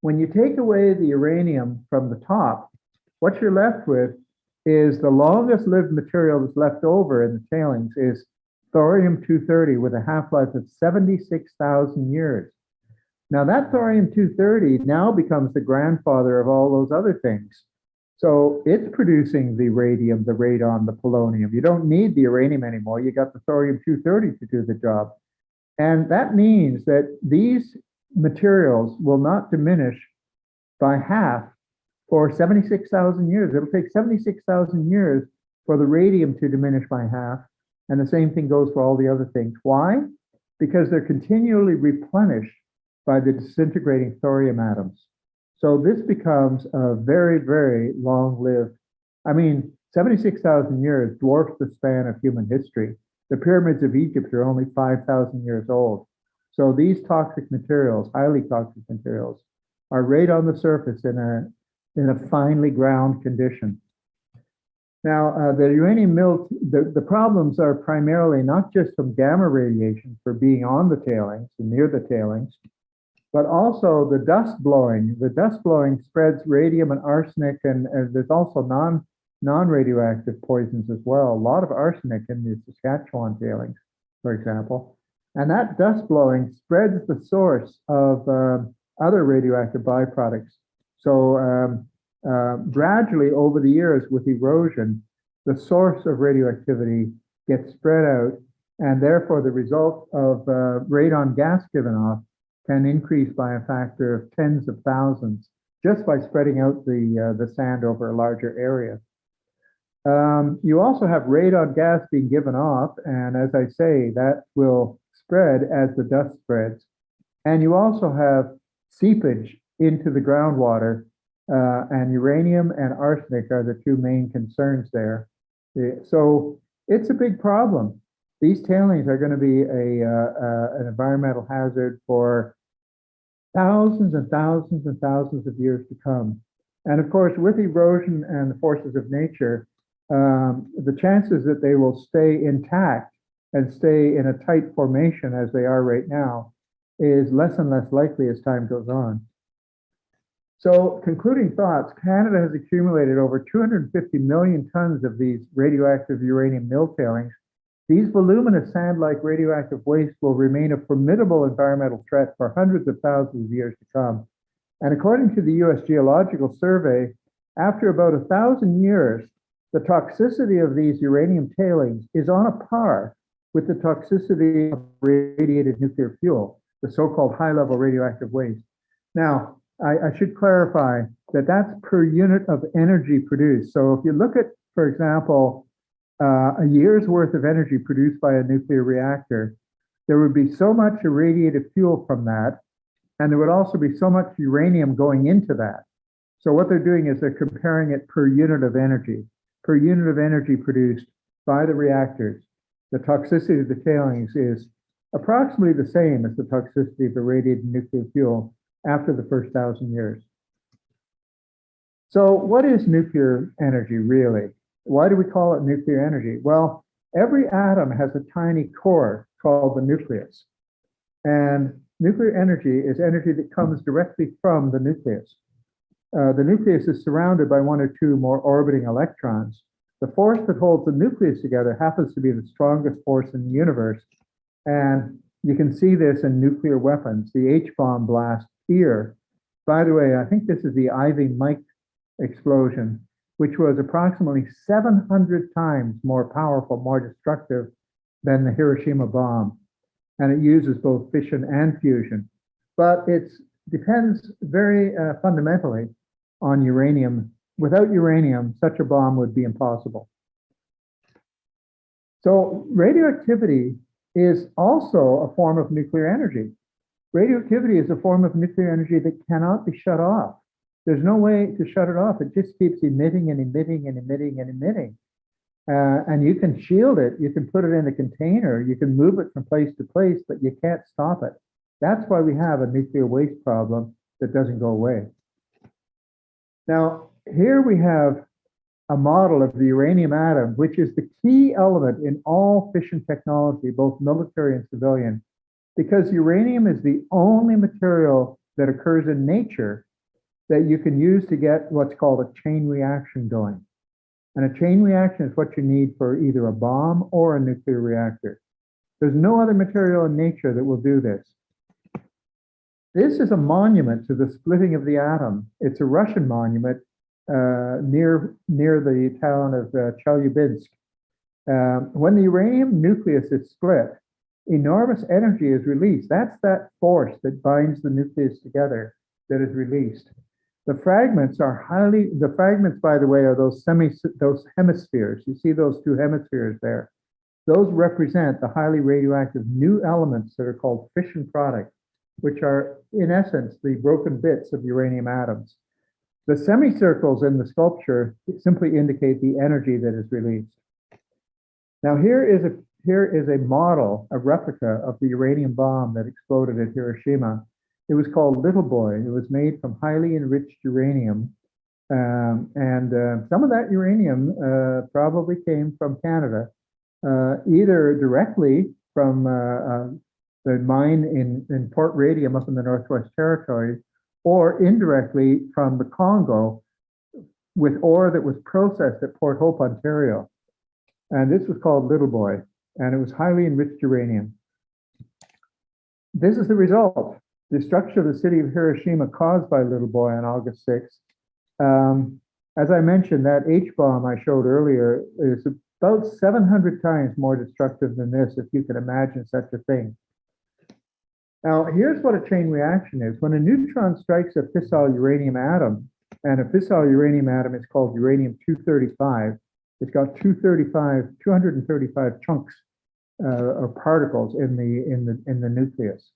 When you take away the uranium from the top, what you're left with is the longest lived material that's left over in the tailings is thorium-230 with a half-life of 76,000 years. Now that thorium-230 now becomes the grandfather of all those other things. So it's producing the radium, the radon, the polonium. You don't need the uranium anymore. You got the thorium-230 to do the job. And that means that these materials will not diminish by half for 76,000 years. It'll take 76,000 years for the radium to diminish by half. And the same thing goes for all the other things. Why? Because they're continually replenished by the disintegrating thorium atoms. So this becomes a very, very long-lived, I mean, 76,000 years dwarfs the span of human history. The pyramids of Egypt are only 5,000 years old. So these toxic materials, highly toxic materials, are right on the surface in a, in a finely ground condition. Now, uh, the uranium mill, the, the problems are primarily not just from gamma radiation for being on the tailings and near the tailings, but also the dust blowing. The dust blowing spreads radium and arsenic, and, and there's also non non-radioactive poisons as well. A lot of arsenic in the Saskatchewan tailings, for example. And that dust blowing spreads the source of uh, other radioactive byproducts. So um, uh, gradually over the years with erosion, the source of radioactivity gets spread out and therefore the result of uh, radon gas given off can increase by a factor of tens of thousands just by spreading out the, uh, the sand over a larger area. Um, you also have radon gas being given off, and as I say, that will spread as the dust spreads. And you also have seepage into the groundwater, uh, and uranium and arsenic are the two main concerns there. So it's a big problem. These tailings are going to be a, uh, uh, an environmental hazard for thousands and thousands and thousands of years to come. And of course, with erosion and the forces of nature, um, the chances that they will stay intact and stay in a tight formation as they are right now is less and less likely as time goes on. So concluding thoughts, Canada has accumulated over 250 million tons of these radioactive uranium mill tailings. These voluminous sand-like radioactive waste will remain a formidable environmental threat for hundreds of thousands of years to come. And according to the US Geological Survey, after about a thousand years, the toxicity of these uranium tailings is on a par with the toxicity of radiated nuclear fuel, the so-called high-level radioactive waste. Now, I, I should clarify that that's per unit of energy produced. So if you look at, for example, uh, a year's worth of energy produced by a nuclear reactor, there would be so much irradiated fuel from that, and there would also be so much uranium going into that. So what they're doing is they're comparing it per unit of energy, per unit of energy produced by the reactors. The toxicity of the tailings is approximately the same as the toxicity of irradiated nuclear fuel after the first thousand years. So what is nuclear energy really? Why do we call it nuclear energy? Well, every atom has a tiny core called the nucleus. And nuclear energy is energy that comes directly from the nucleus. Uh, the nucleus is surrounded by one or two more orbiting electrons. The force that holds the nucleus together happens to be the strongest force in the universe. And you can see this in nuclear weapons, the H-bomb blast here. By the way, I think this is the Ivy Mike explosion, which was approximately 700 times more powerful, more destructive than the Hiroshima bomb. And it uses both fission and fusion. But it depends very uh, fundamentally on uranium. Without uranium, such a bomb would be impossible. So radioactivity is also a form of nuclear energy. Radioactivity is a form of nuclear energy that cannot be shut off. There's no way to shut it off. It just keeps emitting and emitting and emitting and emitting. Uh, and you can shield it. You can put it in a container. You can move it from place to place, but you can't stop it. That's why we have a nuclear waste problem that doesn't go away. Now, here we have a model of the uranium atom, which is the key element in all fission technology, both military and civilian, because uranium is the only material that occurs in nature that you can use to get what's called a chain reaction going. And a chain reaction is what you need for either a bomb or a nuclear reactor. There's no other material in nature that will do this. This is a monument to the splitting of the atom. It's a Russian monument uh, near, near the town of uh, Chelyabinsk. Um, when the uranium nucleus is split, enormous energy is released. That's that force that binds the nucleus together that is released. The fragments are highly, the fragments, by the way, are those semi, those hemispheres. You see those two hemispheres there. Those represent the highly radioactive new elements that are called fission products, which are in essence the broken bits of uranium atoms. The semicircles in the sculpture simply indicate the energy that is released. Now here is a here is a model, a replica of the uranium bomb that exploded at Hiroshima. It was called Little Boy. It was made from highly enriched uranium. Um, and uh, some of that uranium uh, probably came from Canada, uh, either directly from uh, uh, the mine in, in Port Radium up in the Northwest Territories, or indirectly from the Congo with ore that was processed at Port Hope, Ontario. And this was called Little Boy, and it was highly enriched uranium. This is the result. Destruction of the city of Hiroshima caused by Little Boy on August 6th. Um, as I mentioned, that H-bomb I showed earlier is about 700 times more destructive than this, if you can imagine such a thing. Now, here's what a chain reaction is. When a neutron strikes a fissile uranium atom, and a fissile uranium atom is called uranium-235, it's got 235, 235 chunks uh, or particles in the, in the, in the nucleus.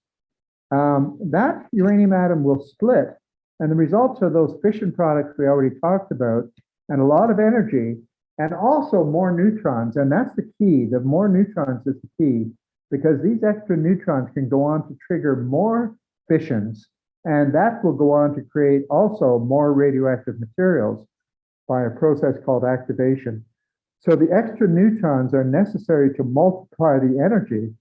Um, that uranium atom will split, and the results are those fission products we already talked about, and a lot of energy, and also more neutrons, and that's the key. The more neutrons is the key, because these extra neutrons can go on to trigger more fissions, and that will go on to create also more radioactive materials by a process called activation. So the extra neutrons are necessary to multiply the energy,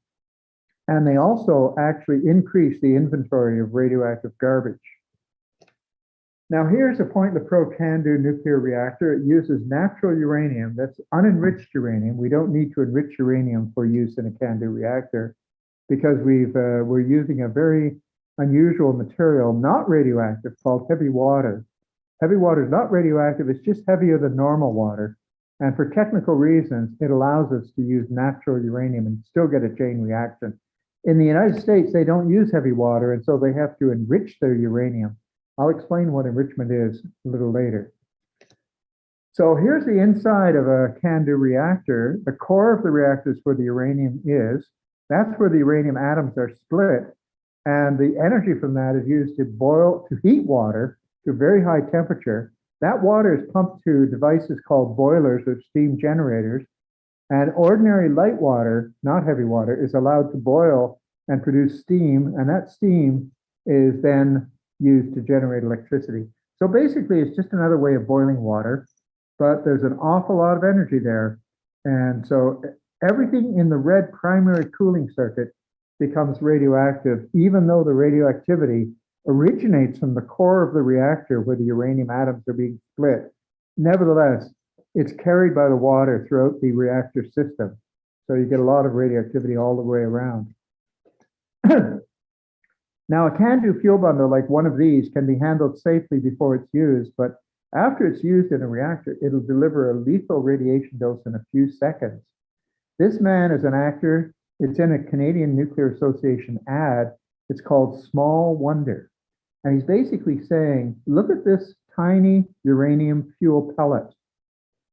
and they also actually increase the inventory of radioactive garbage. Now here's a Point Lepreau can do nuclear reactor. It uses natural uranium, that's unenriched uranium. We don't need to enrich uranium for use in a CANDU reactor because we've, uh, we're using a very unusual material, not radioactive, called heavy water. Heavy water is not radioactive, it's just heavier than normal water. And for technical reasons, it allows us to use natural uranium and still get a chain reaction. In the United States, they don't use heavy water, and so they have to enrich their uranium. I'll explain what enrichment is a little later. So here's the inside of a CANDU reactor. The core of the reactor is where the uranium is. That's where the uranium atoms are split. And the energy from that is used to boil, to heat water to very high temperature. That water is pumped to devices called boilers or steam generators. And ordinary light water, not heavy water, is allowed to boil and produce steam. And that steam is then used to generate electricity. So basically, it's just another way of boiling water, but there's an awful lot of energy there. And so everything in the red primary cooling circuit becomes radioactive, even though the radioactivity originates from the core of the reactor where the uranium atoms are being split. Nevertheless, it's carried by the water throughout the reactor system. So you get a lot of radioactivity all the way around. Now, a CANDU fuel bundle like one of these can be handled safely before it's used, but after it's used in a reactor, it'll deliver a lethal radiation dose in a few seconds. This man is an actor. It's in a Canadian Nuclear Association ad. It's called Small Wonder. And he's basically saying, look at this tiny uranium fuel pellet.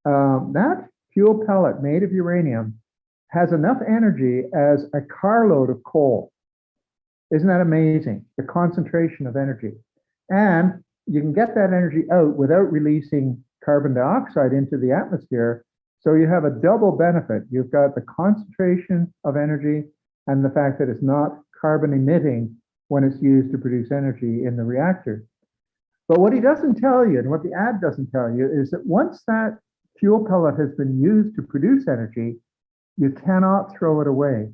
Um, that fuel pellet made of uranium has enough energy as a carload of coal. Isn't that amazing? The concentration of energy. And you can get that energy out without releasing carbon dioxide into the atmosphere. So you have a double benefit. You've got the concentration of energy and the fact that it's not carbon emitting when it's used to produce energy in the reactor. But what he doesn't tell you, and what the ad doesn't tell you, is that once that fuel pellet has been used to produce energy, you cannot throw it away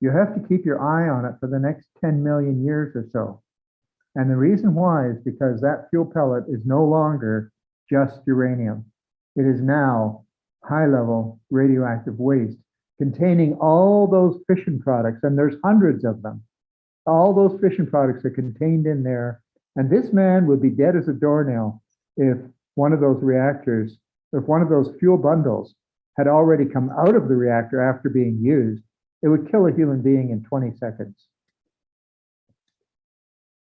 you have to keep your eye on it for the next 10 million years or so. And the reason why is because that fuel pellet is no longer just uranium. It is now high level radioactive waste containing all those fission products, and there's hundreds of them. All those fission products are contained in there. And this man would be dead as a doornail if one of those reactors, if one of those fuel bundles had already come out of the reactor after being used it would kill a human being in 20 seconds.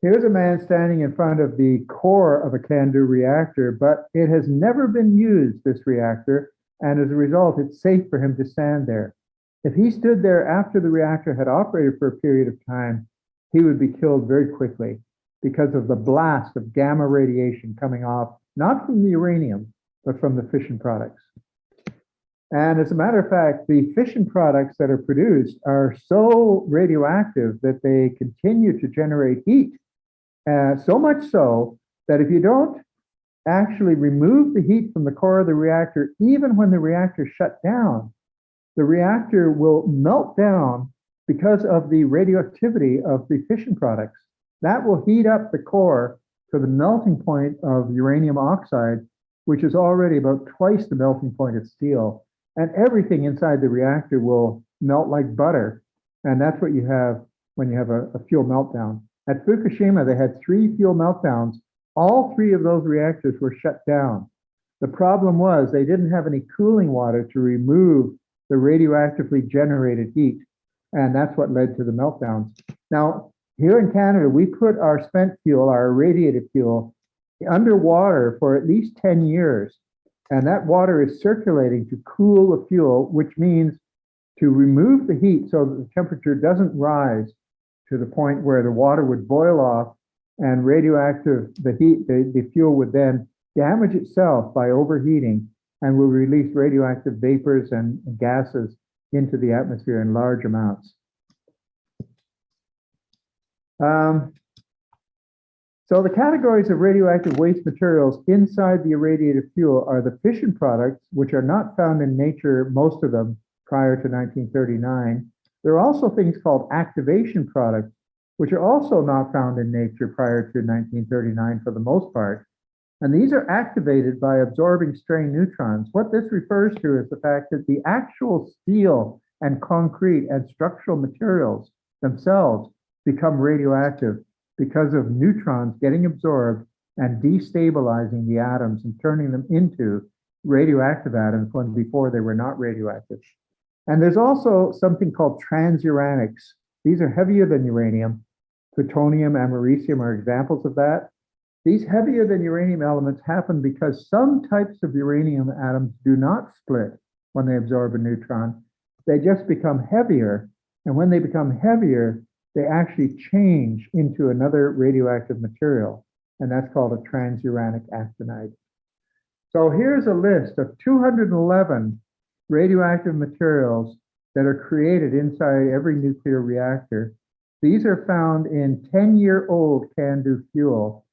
Here's a man standing in front of the core of a CANDU reactor, but it has never been used, this reactor, and as a result, it's safe for him to stand there. If he stood there after the reactor had operated for a period of time, he would be killed very quickly because of the blast of gamma radiation coming off, not from the uranium, but from the fission products. And as a matter of fact, the fission products that are produced are so radioactive that they continue to generate heat. Uh, so much so that if you don't actually remove the heat from the core of the reactor, even when the reactor shut down, the reactor will melt down because of the radioactivity of the fission products. That will heat up the core to the melting point of uranium oxide, which is already about twice the melting point of steel and everything inside the reactor will melt like butter. And that's what you have when you have a, a, fuel meltdown. At Fukushima, they had three fuel meltdowns. All three of those reactors were shut down. The problem was they didn't have any cooling water to remove the radioactively generated heat. And that's what led to the meltdowns. Now, here in Canada, we put our spent fuel, our irradiated fuel, underwater for at least 10 years. And that water is circulating to cool the fuel, which means to remove the heat so that the temperature doesn't rise to the point where the water would boil off and radioactive, the heat, the, the fuel would then damage itself by overheating and will release radioactive vapors and gases into the atmosphere in large amounts. Um, so the categories of radioactive waste materials inside the irradiated fuel are the fission products, which are not found in nature, most of them prior to 1939. There are also things called activation products, which are also not found in nature prior to 1939 for the most part. And these are activated by absorbing stray neutrons. What this refers to is the fact that the actual steel and concrete and structural materials themselves become radioactive because of neutrons getting absorbed and destabilizing the atoms and turning them into radioactive atoms when before they were not radioactive. And there's also something called transuranics. These are heavier than uranium. Plutonium, americium are examples of that. These heavier than uranium elements happen because some types of uranium atoms do not split when they absorb a neutron. They just become heavier. And when they become heavier, they actually change into another radioactive material. And that's called a transuranic actinide. So here's a list of 211 radioactive materials that are created inside every nuclear reactor. These are found in 10-year-old CANDU fuel.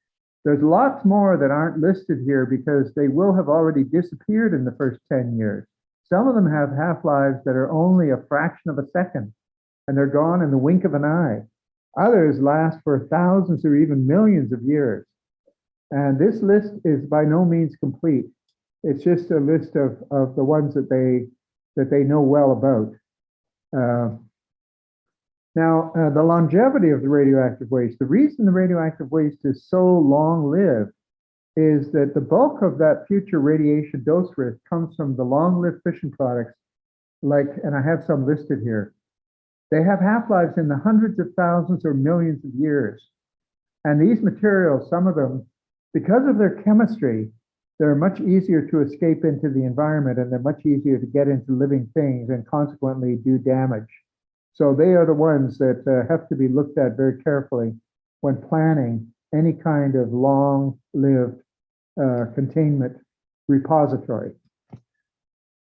There's lots more that aren't listed here because they will have already disappeared in the first 10 years. Some of them have half-lives that are only a fraction of a second, and they're gone in the wink of an eye. Others last for thousands or even millions of years. And this list is by no means complete. It's just a list of, of the ones that they that they know well about. Uh, now, uh, the longevity of the radioactive waste, the reason the radioactive waste is so long-lived is that the bulk of that future radiation dose risk comes from the long-lived fission products, like, and I have some listed here. They have half-lives in the hundreds of thousands or millions of years. And these materials, some of them, because of their chemistry, they're much easier to escape into the environment and they're much easier to get into living things and consequently do damage. So they are the ones that uh, have to be looked at very carefully when planning any kind of long-lived uh, containment repository.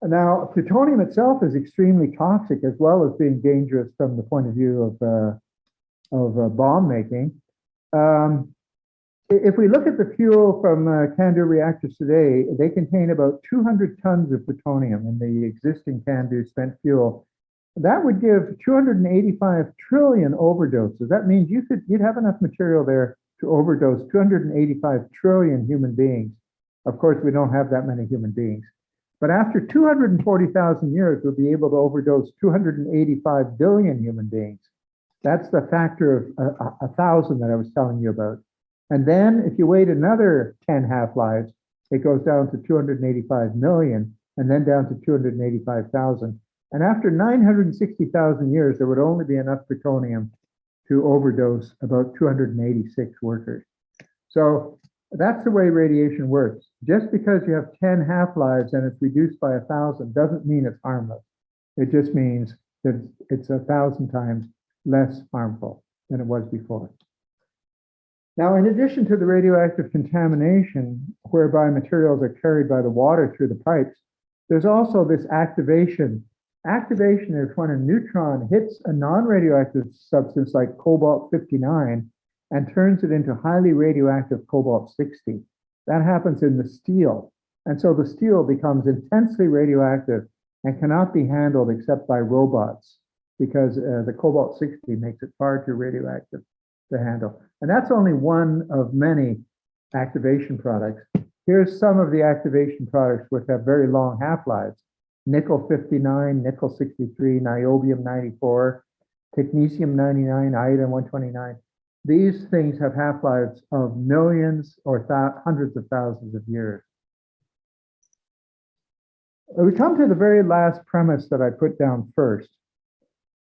Now, plutonium itself is extremely toxic as well as being dangerous from the point of view of, uh, of uh, bomb making. Um, if we look at the fuel from uh, CANDU reactors today, they contain about 200 tons of plutonium in the existing CANDU spent fuel. That would give 285 trillion overdoses. That means you could you'd have enough material there to overdose 285 trillion human beings. Of course, we don't have that many human beings. But after 240,000 years, we'll be able to overdose 285 billion human beings. That's the factor of a, a, a thousand that I was telling you about. And then if you wait another 10 half-lives, it goes down to 285 million and then down to 285,000. And after 960,000 years, there would only be enough plutonium to overdose about 286 workers. So that's the way radiation works. Just because you have 10 half-lives and it's reduced by a thousand doesn't mean it's harmless. It just means that it's a thousand times less harmful than it was before. Now, in addition to the radioactive contamination, whereby materials are carried by the water through the pipes, there's also this activation. Activation is when a neutron hits a non-radioactive substance like cobalt-59 and turns it into highly radioactive cobalt-60. That happens in the steel. And so the steel becomes intensely radioactive and cannot be handled except by robots because uh, the cobalt-60 makes it far too radioactive to handle. And that's only one of many activation products. Here's some of the activation products which have very long half-lives. Nickel 59, nickel 63, niobium 94, technetium 99, iodine 129. These things have half-lives of millions or hundreds of thousands of years. We come to the very last premise that I put down first.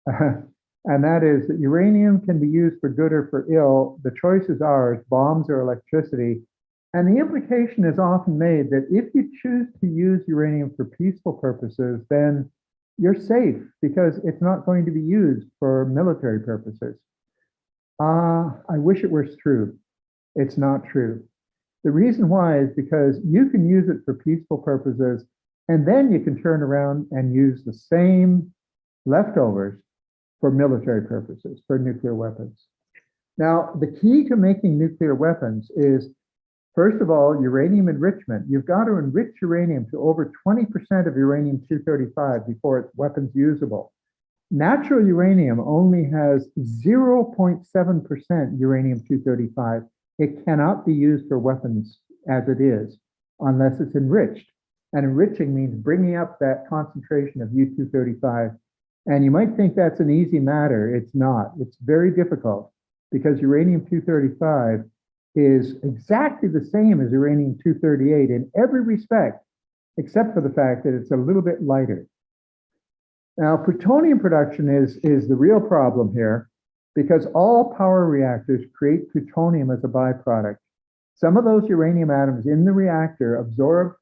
And that is that uranium can be used for good or for ill. The choice is ours, bombs or electricity. And the implication is often made that if you choose to use uranium for peaceful purposes, then you're safe because it's not going to be used for military purposes. Uh, I wish it was true. It's not true. The reason why is because you can use it for peaceful purposes, and then you can turn around and use the same leftovers for military purposes, for nuclear weapons. Now, the key to making nuclear weapons is, first of all, uranium enrichment. You've got to enrich uranium to over 20% of uranium-235 before it's weapons usable. Natural uranium only has 0.7% uranium-235. It cannot be used for weapons as it is unless it's enriched. And enriching means bringing up that concentration of U-235 and you might think that's an easy matter. It's not. It's very difficult because uranium-235 is exactly the same as uranium-238 in every respect, except for the fact that it's a little bit lighter. Now, plutonium production is, is the real problem here because all power reactors create plutonium as a byproduct. Some of those uranium atoms in the reactor absorb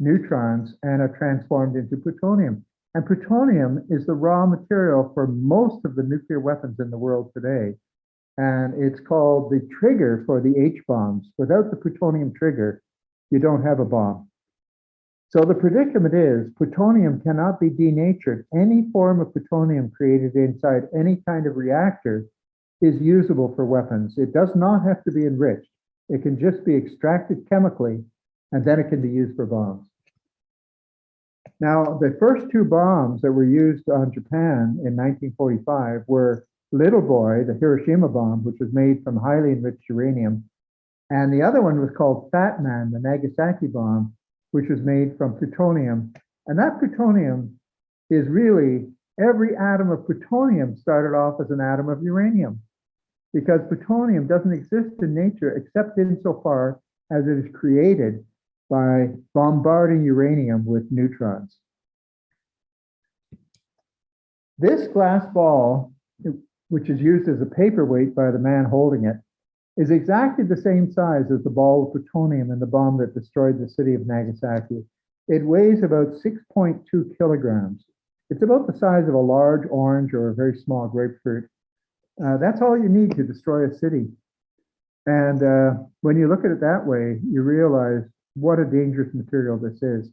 neutrons and are transformed into plutonium. And plutonium is the raw material for most of the nuclear weapons in the world today. And it's called the trigger for the H bombs. Without the plutonium trigger, you don't have a bomb. So the predicament is plutonium cannot be denatured. Any form of plutonium created inside any kind of reactor is usable for weapons. It does not have to be enriched. It can just be extracted chemically, and then it can be used for bombs. Now, the first two bombs that were used on Japan in 1945 were Little Boy, the Hiroshima bomb, which was made from highly enriched uranium, and the other one was called Fat Man, the Nagasaki bomb, which was made from plutonium. And that plutonium is really every atom of plutonium started off as an atom of uranium because plutonium doesn't exist in nature except insofar as it is created by bombarding uranium with neutrons. This glass ball, which is used as a paperweight by the man holding it, is exactly the same size as the ball of plutonium in the bomb that destroyed the city of Nagasaki. It weighs about 6.2 kilograms. It's about the size of a large orange or a very small grapefruit. Uh, that's all you need to destroy a city. And uh, when you look at it that way, you realize what a dangerous material this is.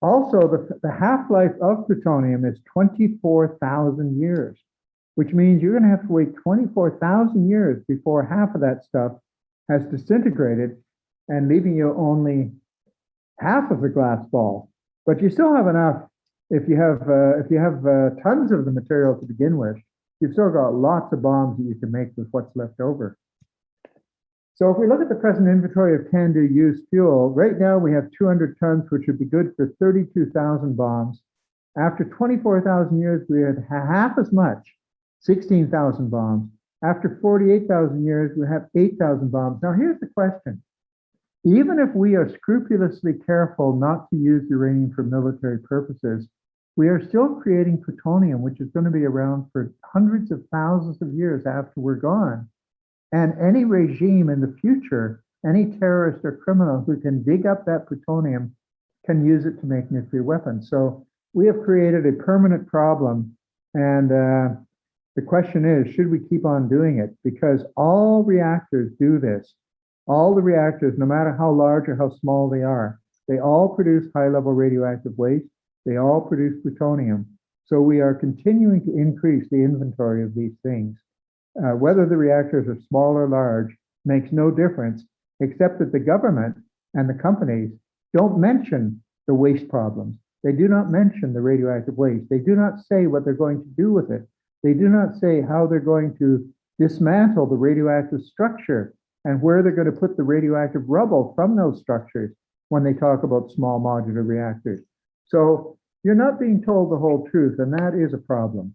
Also, the, the half-life of plutonium is 24,000 years, which means you're going to have to wait 24,000 years before half of that stuff has disintegrated and leaving you only half of the glass ball. But you still have enough if you have uh, if you have uh, tons of the material to begin with. You've still got lots of bombs that you can make with what's left over. So if we look at the present inventory of CANDU used fuel, right now we have 200 tons, which would be good for 32,000 bombs. After 24,000 years, we had half as much, 16,000 bombs. After 48,000 years, we have 8,000 bombs. Now here's the question. Even if we are scrupulously careful not to use uranium for military purposes, we are still creating plutonium, which is going to be around for hundreds of thousands of years after we're gone. And any regime in the future, any terrorist or criminal who can dig up that plutonium can use it to make nuclear weapons. So we have created a permanent problem. And uh, the question is, should we keep on doing it? Because all reactors do this. All the reactors, no matter how large or how small they are, they all produce high-level radioactive waste. They all produce plutonium. So we are continuing to increase the inventory of these things. Uh, whether the reactors are small or large makes no difference, except that the government and the companies don't mention the waste problems. They do not mention the radioactive waste. They do not say what they're going to do with it. They do not say how they're going to dismantle the radioactive structure and where they're going to put the radioactive rubble from those structures when they talk about small modular reactors. So you're not being told the whole truth, and that is a problem.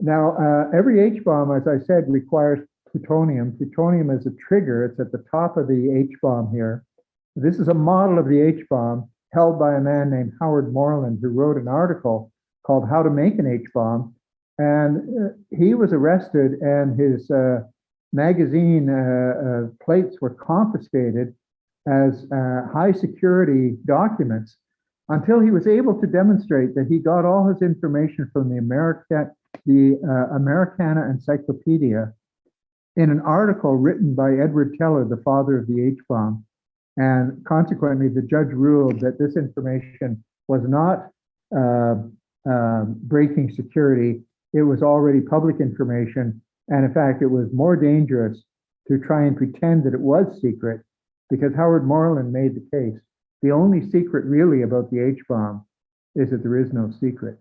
Now, uh, every H-bomb, as I said, requires plutonium. Plutonium is a trigger. It's at the top of the H-bomb here. This is a model of the H-bomb held by a man named Howard Morland, who wrote an article called How to Make an H-Bomb. And uh, he was arrested and his uh, magazine uh, uh, plates were confiscated as uh, high security documents until he was able to demonstrate that he got all his information from the America, the uh, Americana Encyclopedia in an article written by Edward Teller, the father of the H-bomb. And consequently, the judge ruled that this information was not uh, um, breaking security. It was already public information. And in fact, it was more dangerous to try and pretend that it was secret because Howard Morland made the case. The only secret really about the H-bomb is that there is no secret.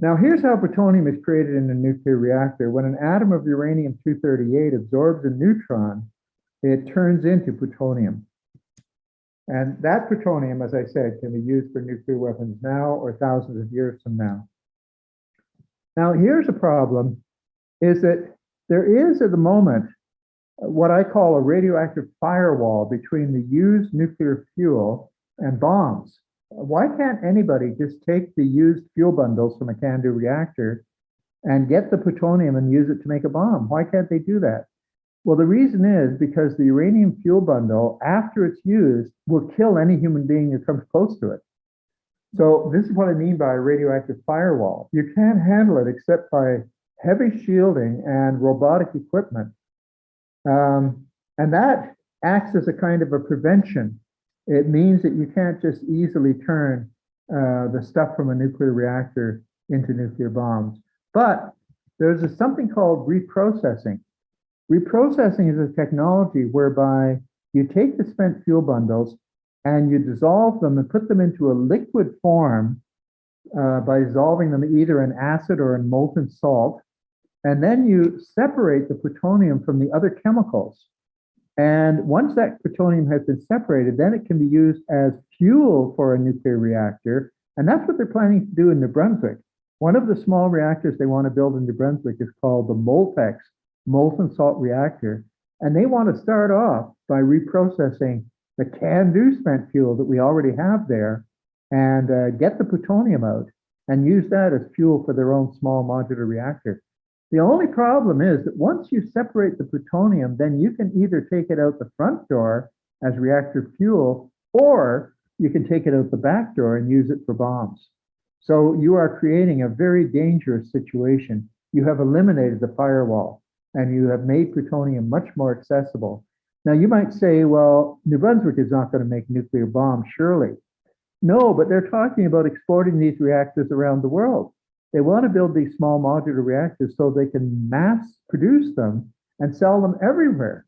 Now, here's how plutonium is created in a nuclear reactor. When an atom of uranium-238 absorbs a neutron, it turns into plutonium. And that plutonium, as I said, can be used for nuclear weapons now or thousands of years from now. Now, here's a problem, is that there is at the moment what I call a radioactive firewall between the used nuclear fuel and bombs. Why can't anybody just take the used fuel bundles from a CANDU reactor and get the plutonium and use it to make a bomb? Why can't they do that? Well, the reason is because the uranium fuel bundle, after it's used, will kill any human being who comes close to it. So this is what I mean by a radioactive firewall. You can't handle it except by heavy shielding and robotic equipment. Um, and that acts as a kind of a prevention. It means that you can't just easily turn uh, the stuff from a nuclear reactor into nuclear bombs. But there's a, something called reprocessing. Reprocessing is a technology whereby you take the spent fuel bundles and you dissolve them and put them into a liquid form uh, by dissolving them either in acid or in molten salt. And then you separate the plutonium from the other chemicals. And once that plutonium has been separated, then it can be used as fuel for a nuclear reactor. And that's what they're planning to do in New Brunswick. One of the small reactors they want to build in New Brunswick is called the Moltex molten salt reactor. And they want to start off by reprocessing the CANDU spent fuel that we already have there and uh, get the plutonium out and use that as fuel for their own small modular reactor. The only problem is that once you separate the plutonium, then you can either take it out the front door as reactor fuel, or you can take it out the back door and use it for bombs. So you are creating a very dangerous situation. You have eliminated the firewall and you have made plutonium much more accessible. Now you might say, well, New Brunswick is not going to make nuclear bombs, surely. No, but they're talking about exporting these reactors around the world. They want to build these small modular reactors so they can mass produce them and sell them everywhere.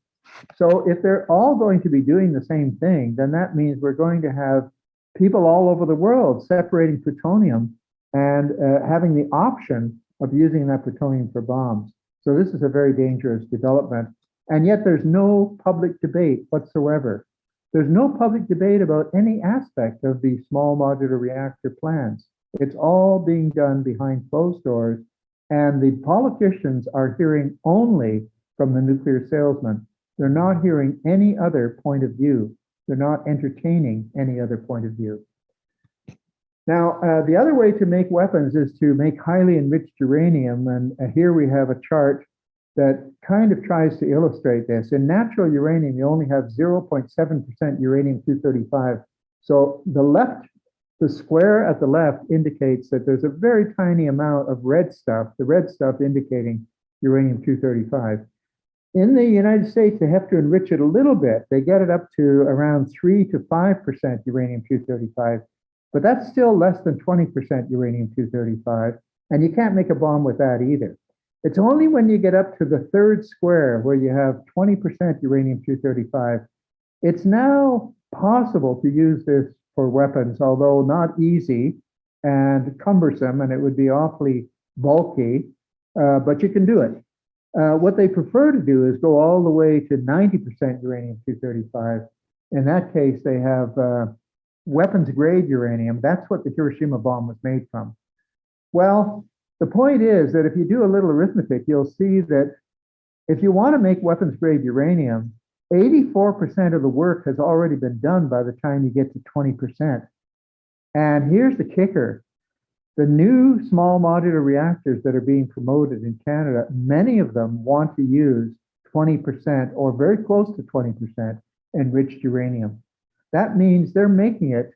So if they're all going to be doing the same thing, then that means we're going to have people all over the world separating plutonium and uh, having the option of using that plutonium for bombs. So this is a very dangerous development. And yet there's no public debate whatsoever. There's no public debate about any aspect of the small modular reactor plans. It's all being done behind closed doors. And the politicians are hearing only from the nuclear salesman. They're not hearing any other point of view. They're not entertaining any other point of view. Now, uh, the other way to make weapons is to make highly enriched uranium. And uh, here we have a chart that kind of tries to illustrate this. In natural uranium, you only have 0.7% uranium-235. So the left, the square at the left indicates that there's a very tiny amount of red stuff, the red stuff indicating uranium-235. In the United States, they have to enrich it a little bit. They get it up to around 3 to 5% uranium-235. But that's still less than 20% uranium-235, and you can't make a bomb with that either. It's only when you get up to the third square where you have 20% uranium-235, it's now possible to use this for weapons, although not easy and cumbersome, and it would be awfully bulky, uh, but you can do it. Uh, what they prefer to do is go all the way to 90% uranium-235. In that case, they have uh, weapons grade uranium. That's what the Hiroshima bomb was made from. Well, the point is that if you do a little arithmetic, you'll see that if you want to make weapons grade uranium, 84% of the work has already been done by the time you get to 20%. And here's the kicker. The new small modular reactors that are being promoted in Canada, many of them want to use 20% or very close to 20% enriched uranium. That means they're making it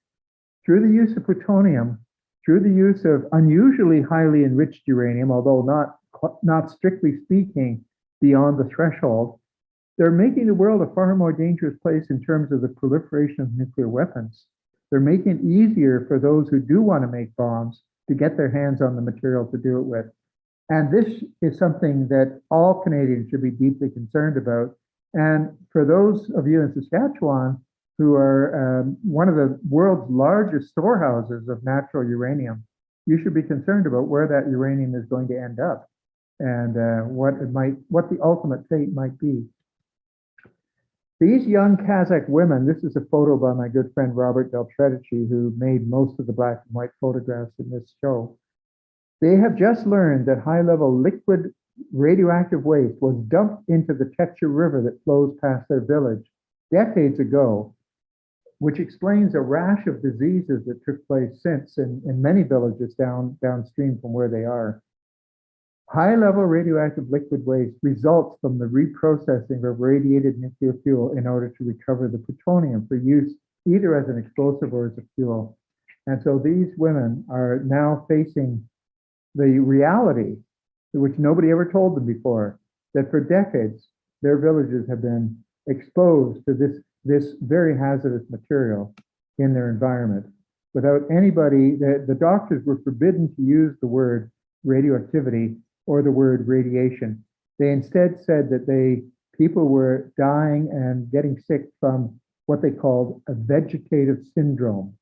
through the use of plutonium, through the use of unusually highly enriched uranium, although not, not strictly speaking beyond the threshold, they're making the world a far more dangerous place in terms of the proliferation of nuclear weapons. They're making it easier for those who do want to make bombs to get their hands on the material to do it with. And this is something that all Canadians should be deeply concerned about. And for those of you in Saskatchewan who are um, one of the world's largest storehouses of natural uranium, you should be concerned about where that uranium is going to end up and uh, what it might, what the ultimate fate might be. These young Kazakh women, this is a photo by my good friend Robert Del Tredici, who made most of the black and white photographs in this show. They have just learned that high-level liquid radioactive waste was dumped into the Techa River that flows past their village decades ago, which explains a rash of diseases that took place since in, in many villages down downstream from where they are. High-level radioactive liquid waste results from the reprocessing of radiated nuclear fuel in order to recover the plutonium for use either as an explosive or as a fuel. And so these women are now facing the reality, which nobody ever told them before, that for decades, their villages have been exposed to this, this very hazardous material in their environment without anybody, the, the doctors were forbidden to use the word radioactivity or the word radiation. They instead said that they people were dying and getting sick from what they called a vegetative syndrome.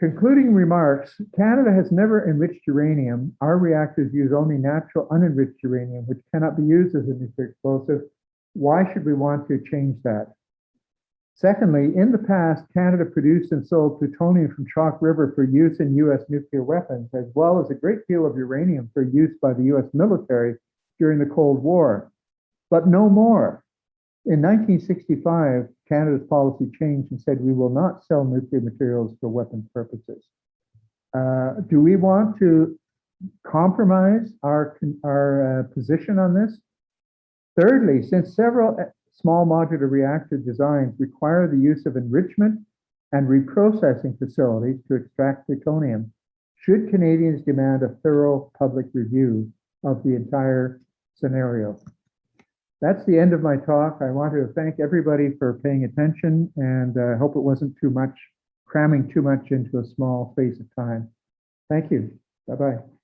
Concluding remarks, Canada has never enriched uranium. Our reactors use only natural unenriched uranium, which cannot be used as a nuclear explosive. Why should we want to change that? Secondly, in the past, Canada produced and sold plutonium from Chalk River for use in US nuclear weapons, as well as a great deal of uranium for use by the US military during the Cold War, but no more. In 1965, Canada's policy changed and said we will not sell nuclear materials for weapons purposes. Uh, do we want to compromise our, our uh, position on this? Thirdly, since several small modular reactor designs require the use of enrichment and reprocessing facilities to extract plutonium, should Canadians demand a thorough public review of the entire scenario? That's the end of my talk. I want to thank everybody for paying attention and I uh, hope it wasn't too much, cramming too much into a small space of time. Thank you. Bye-bye.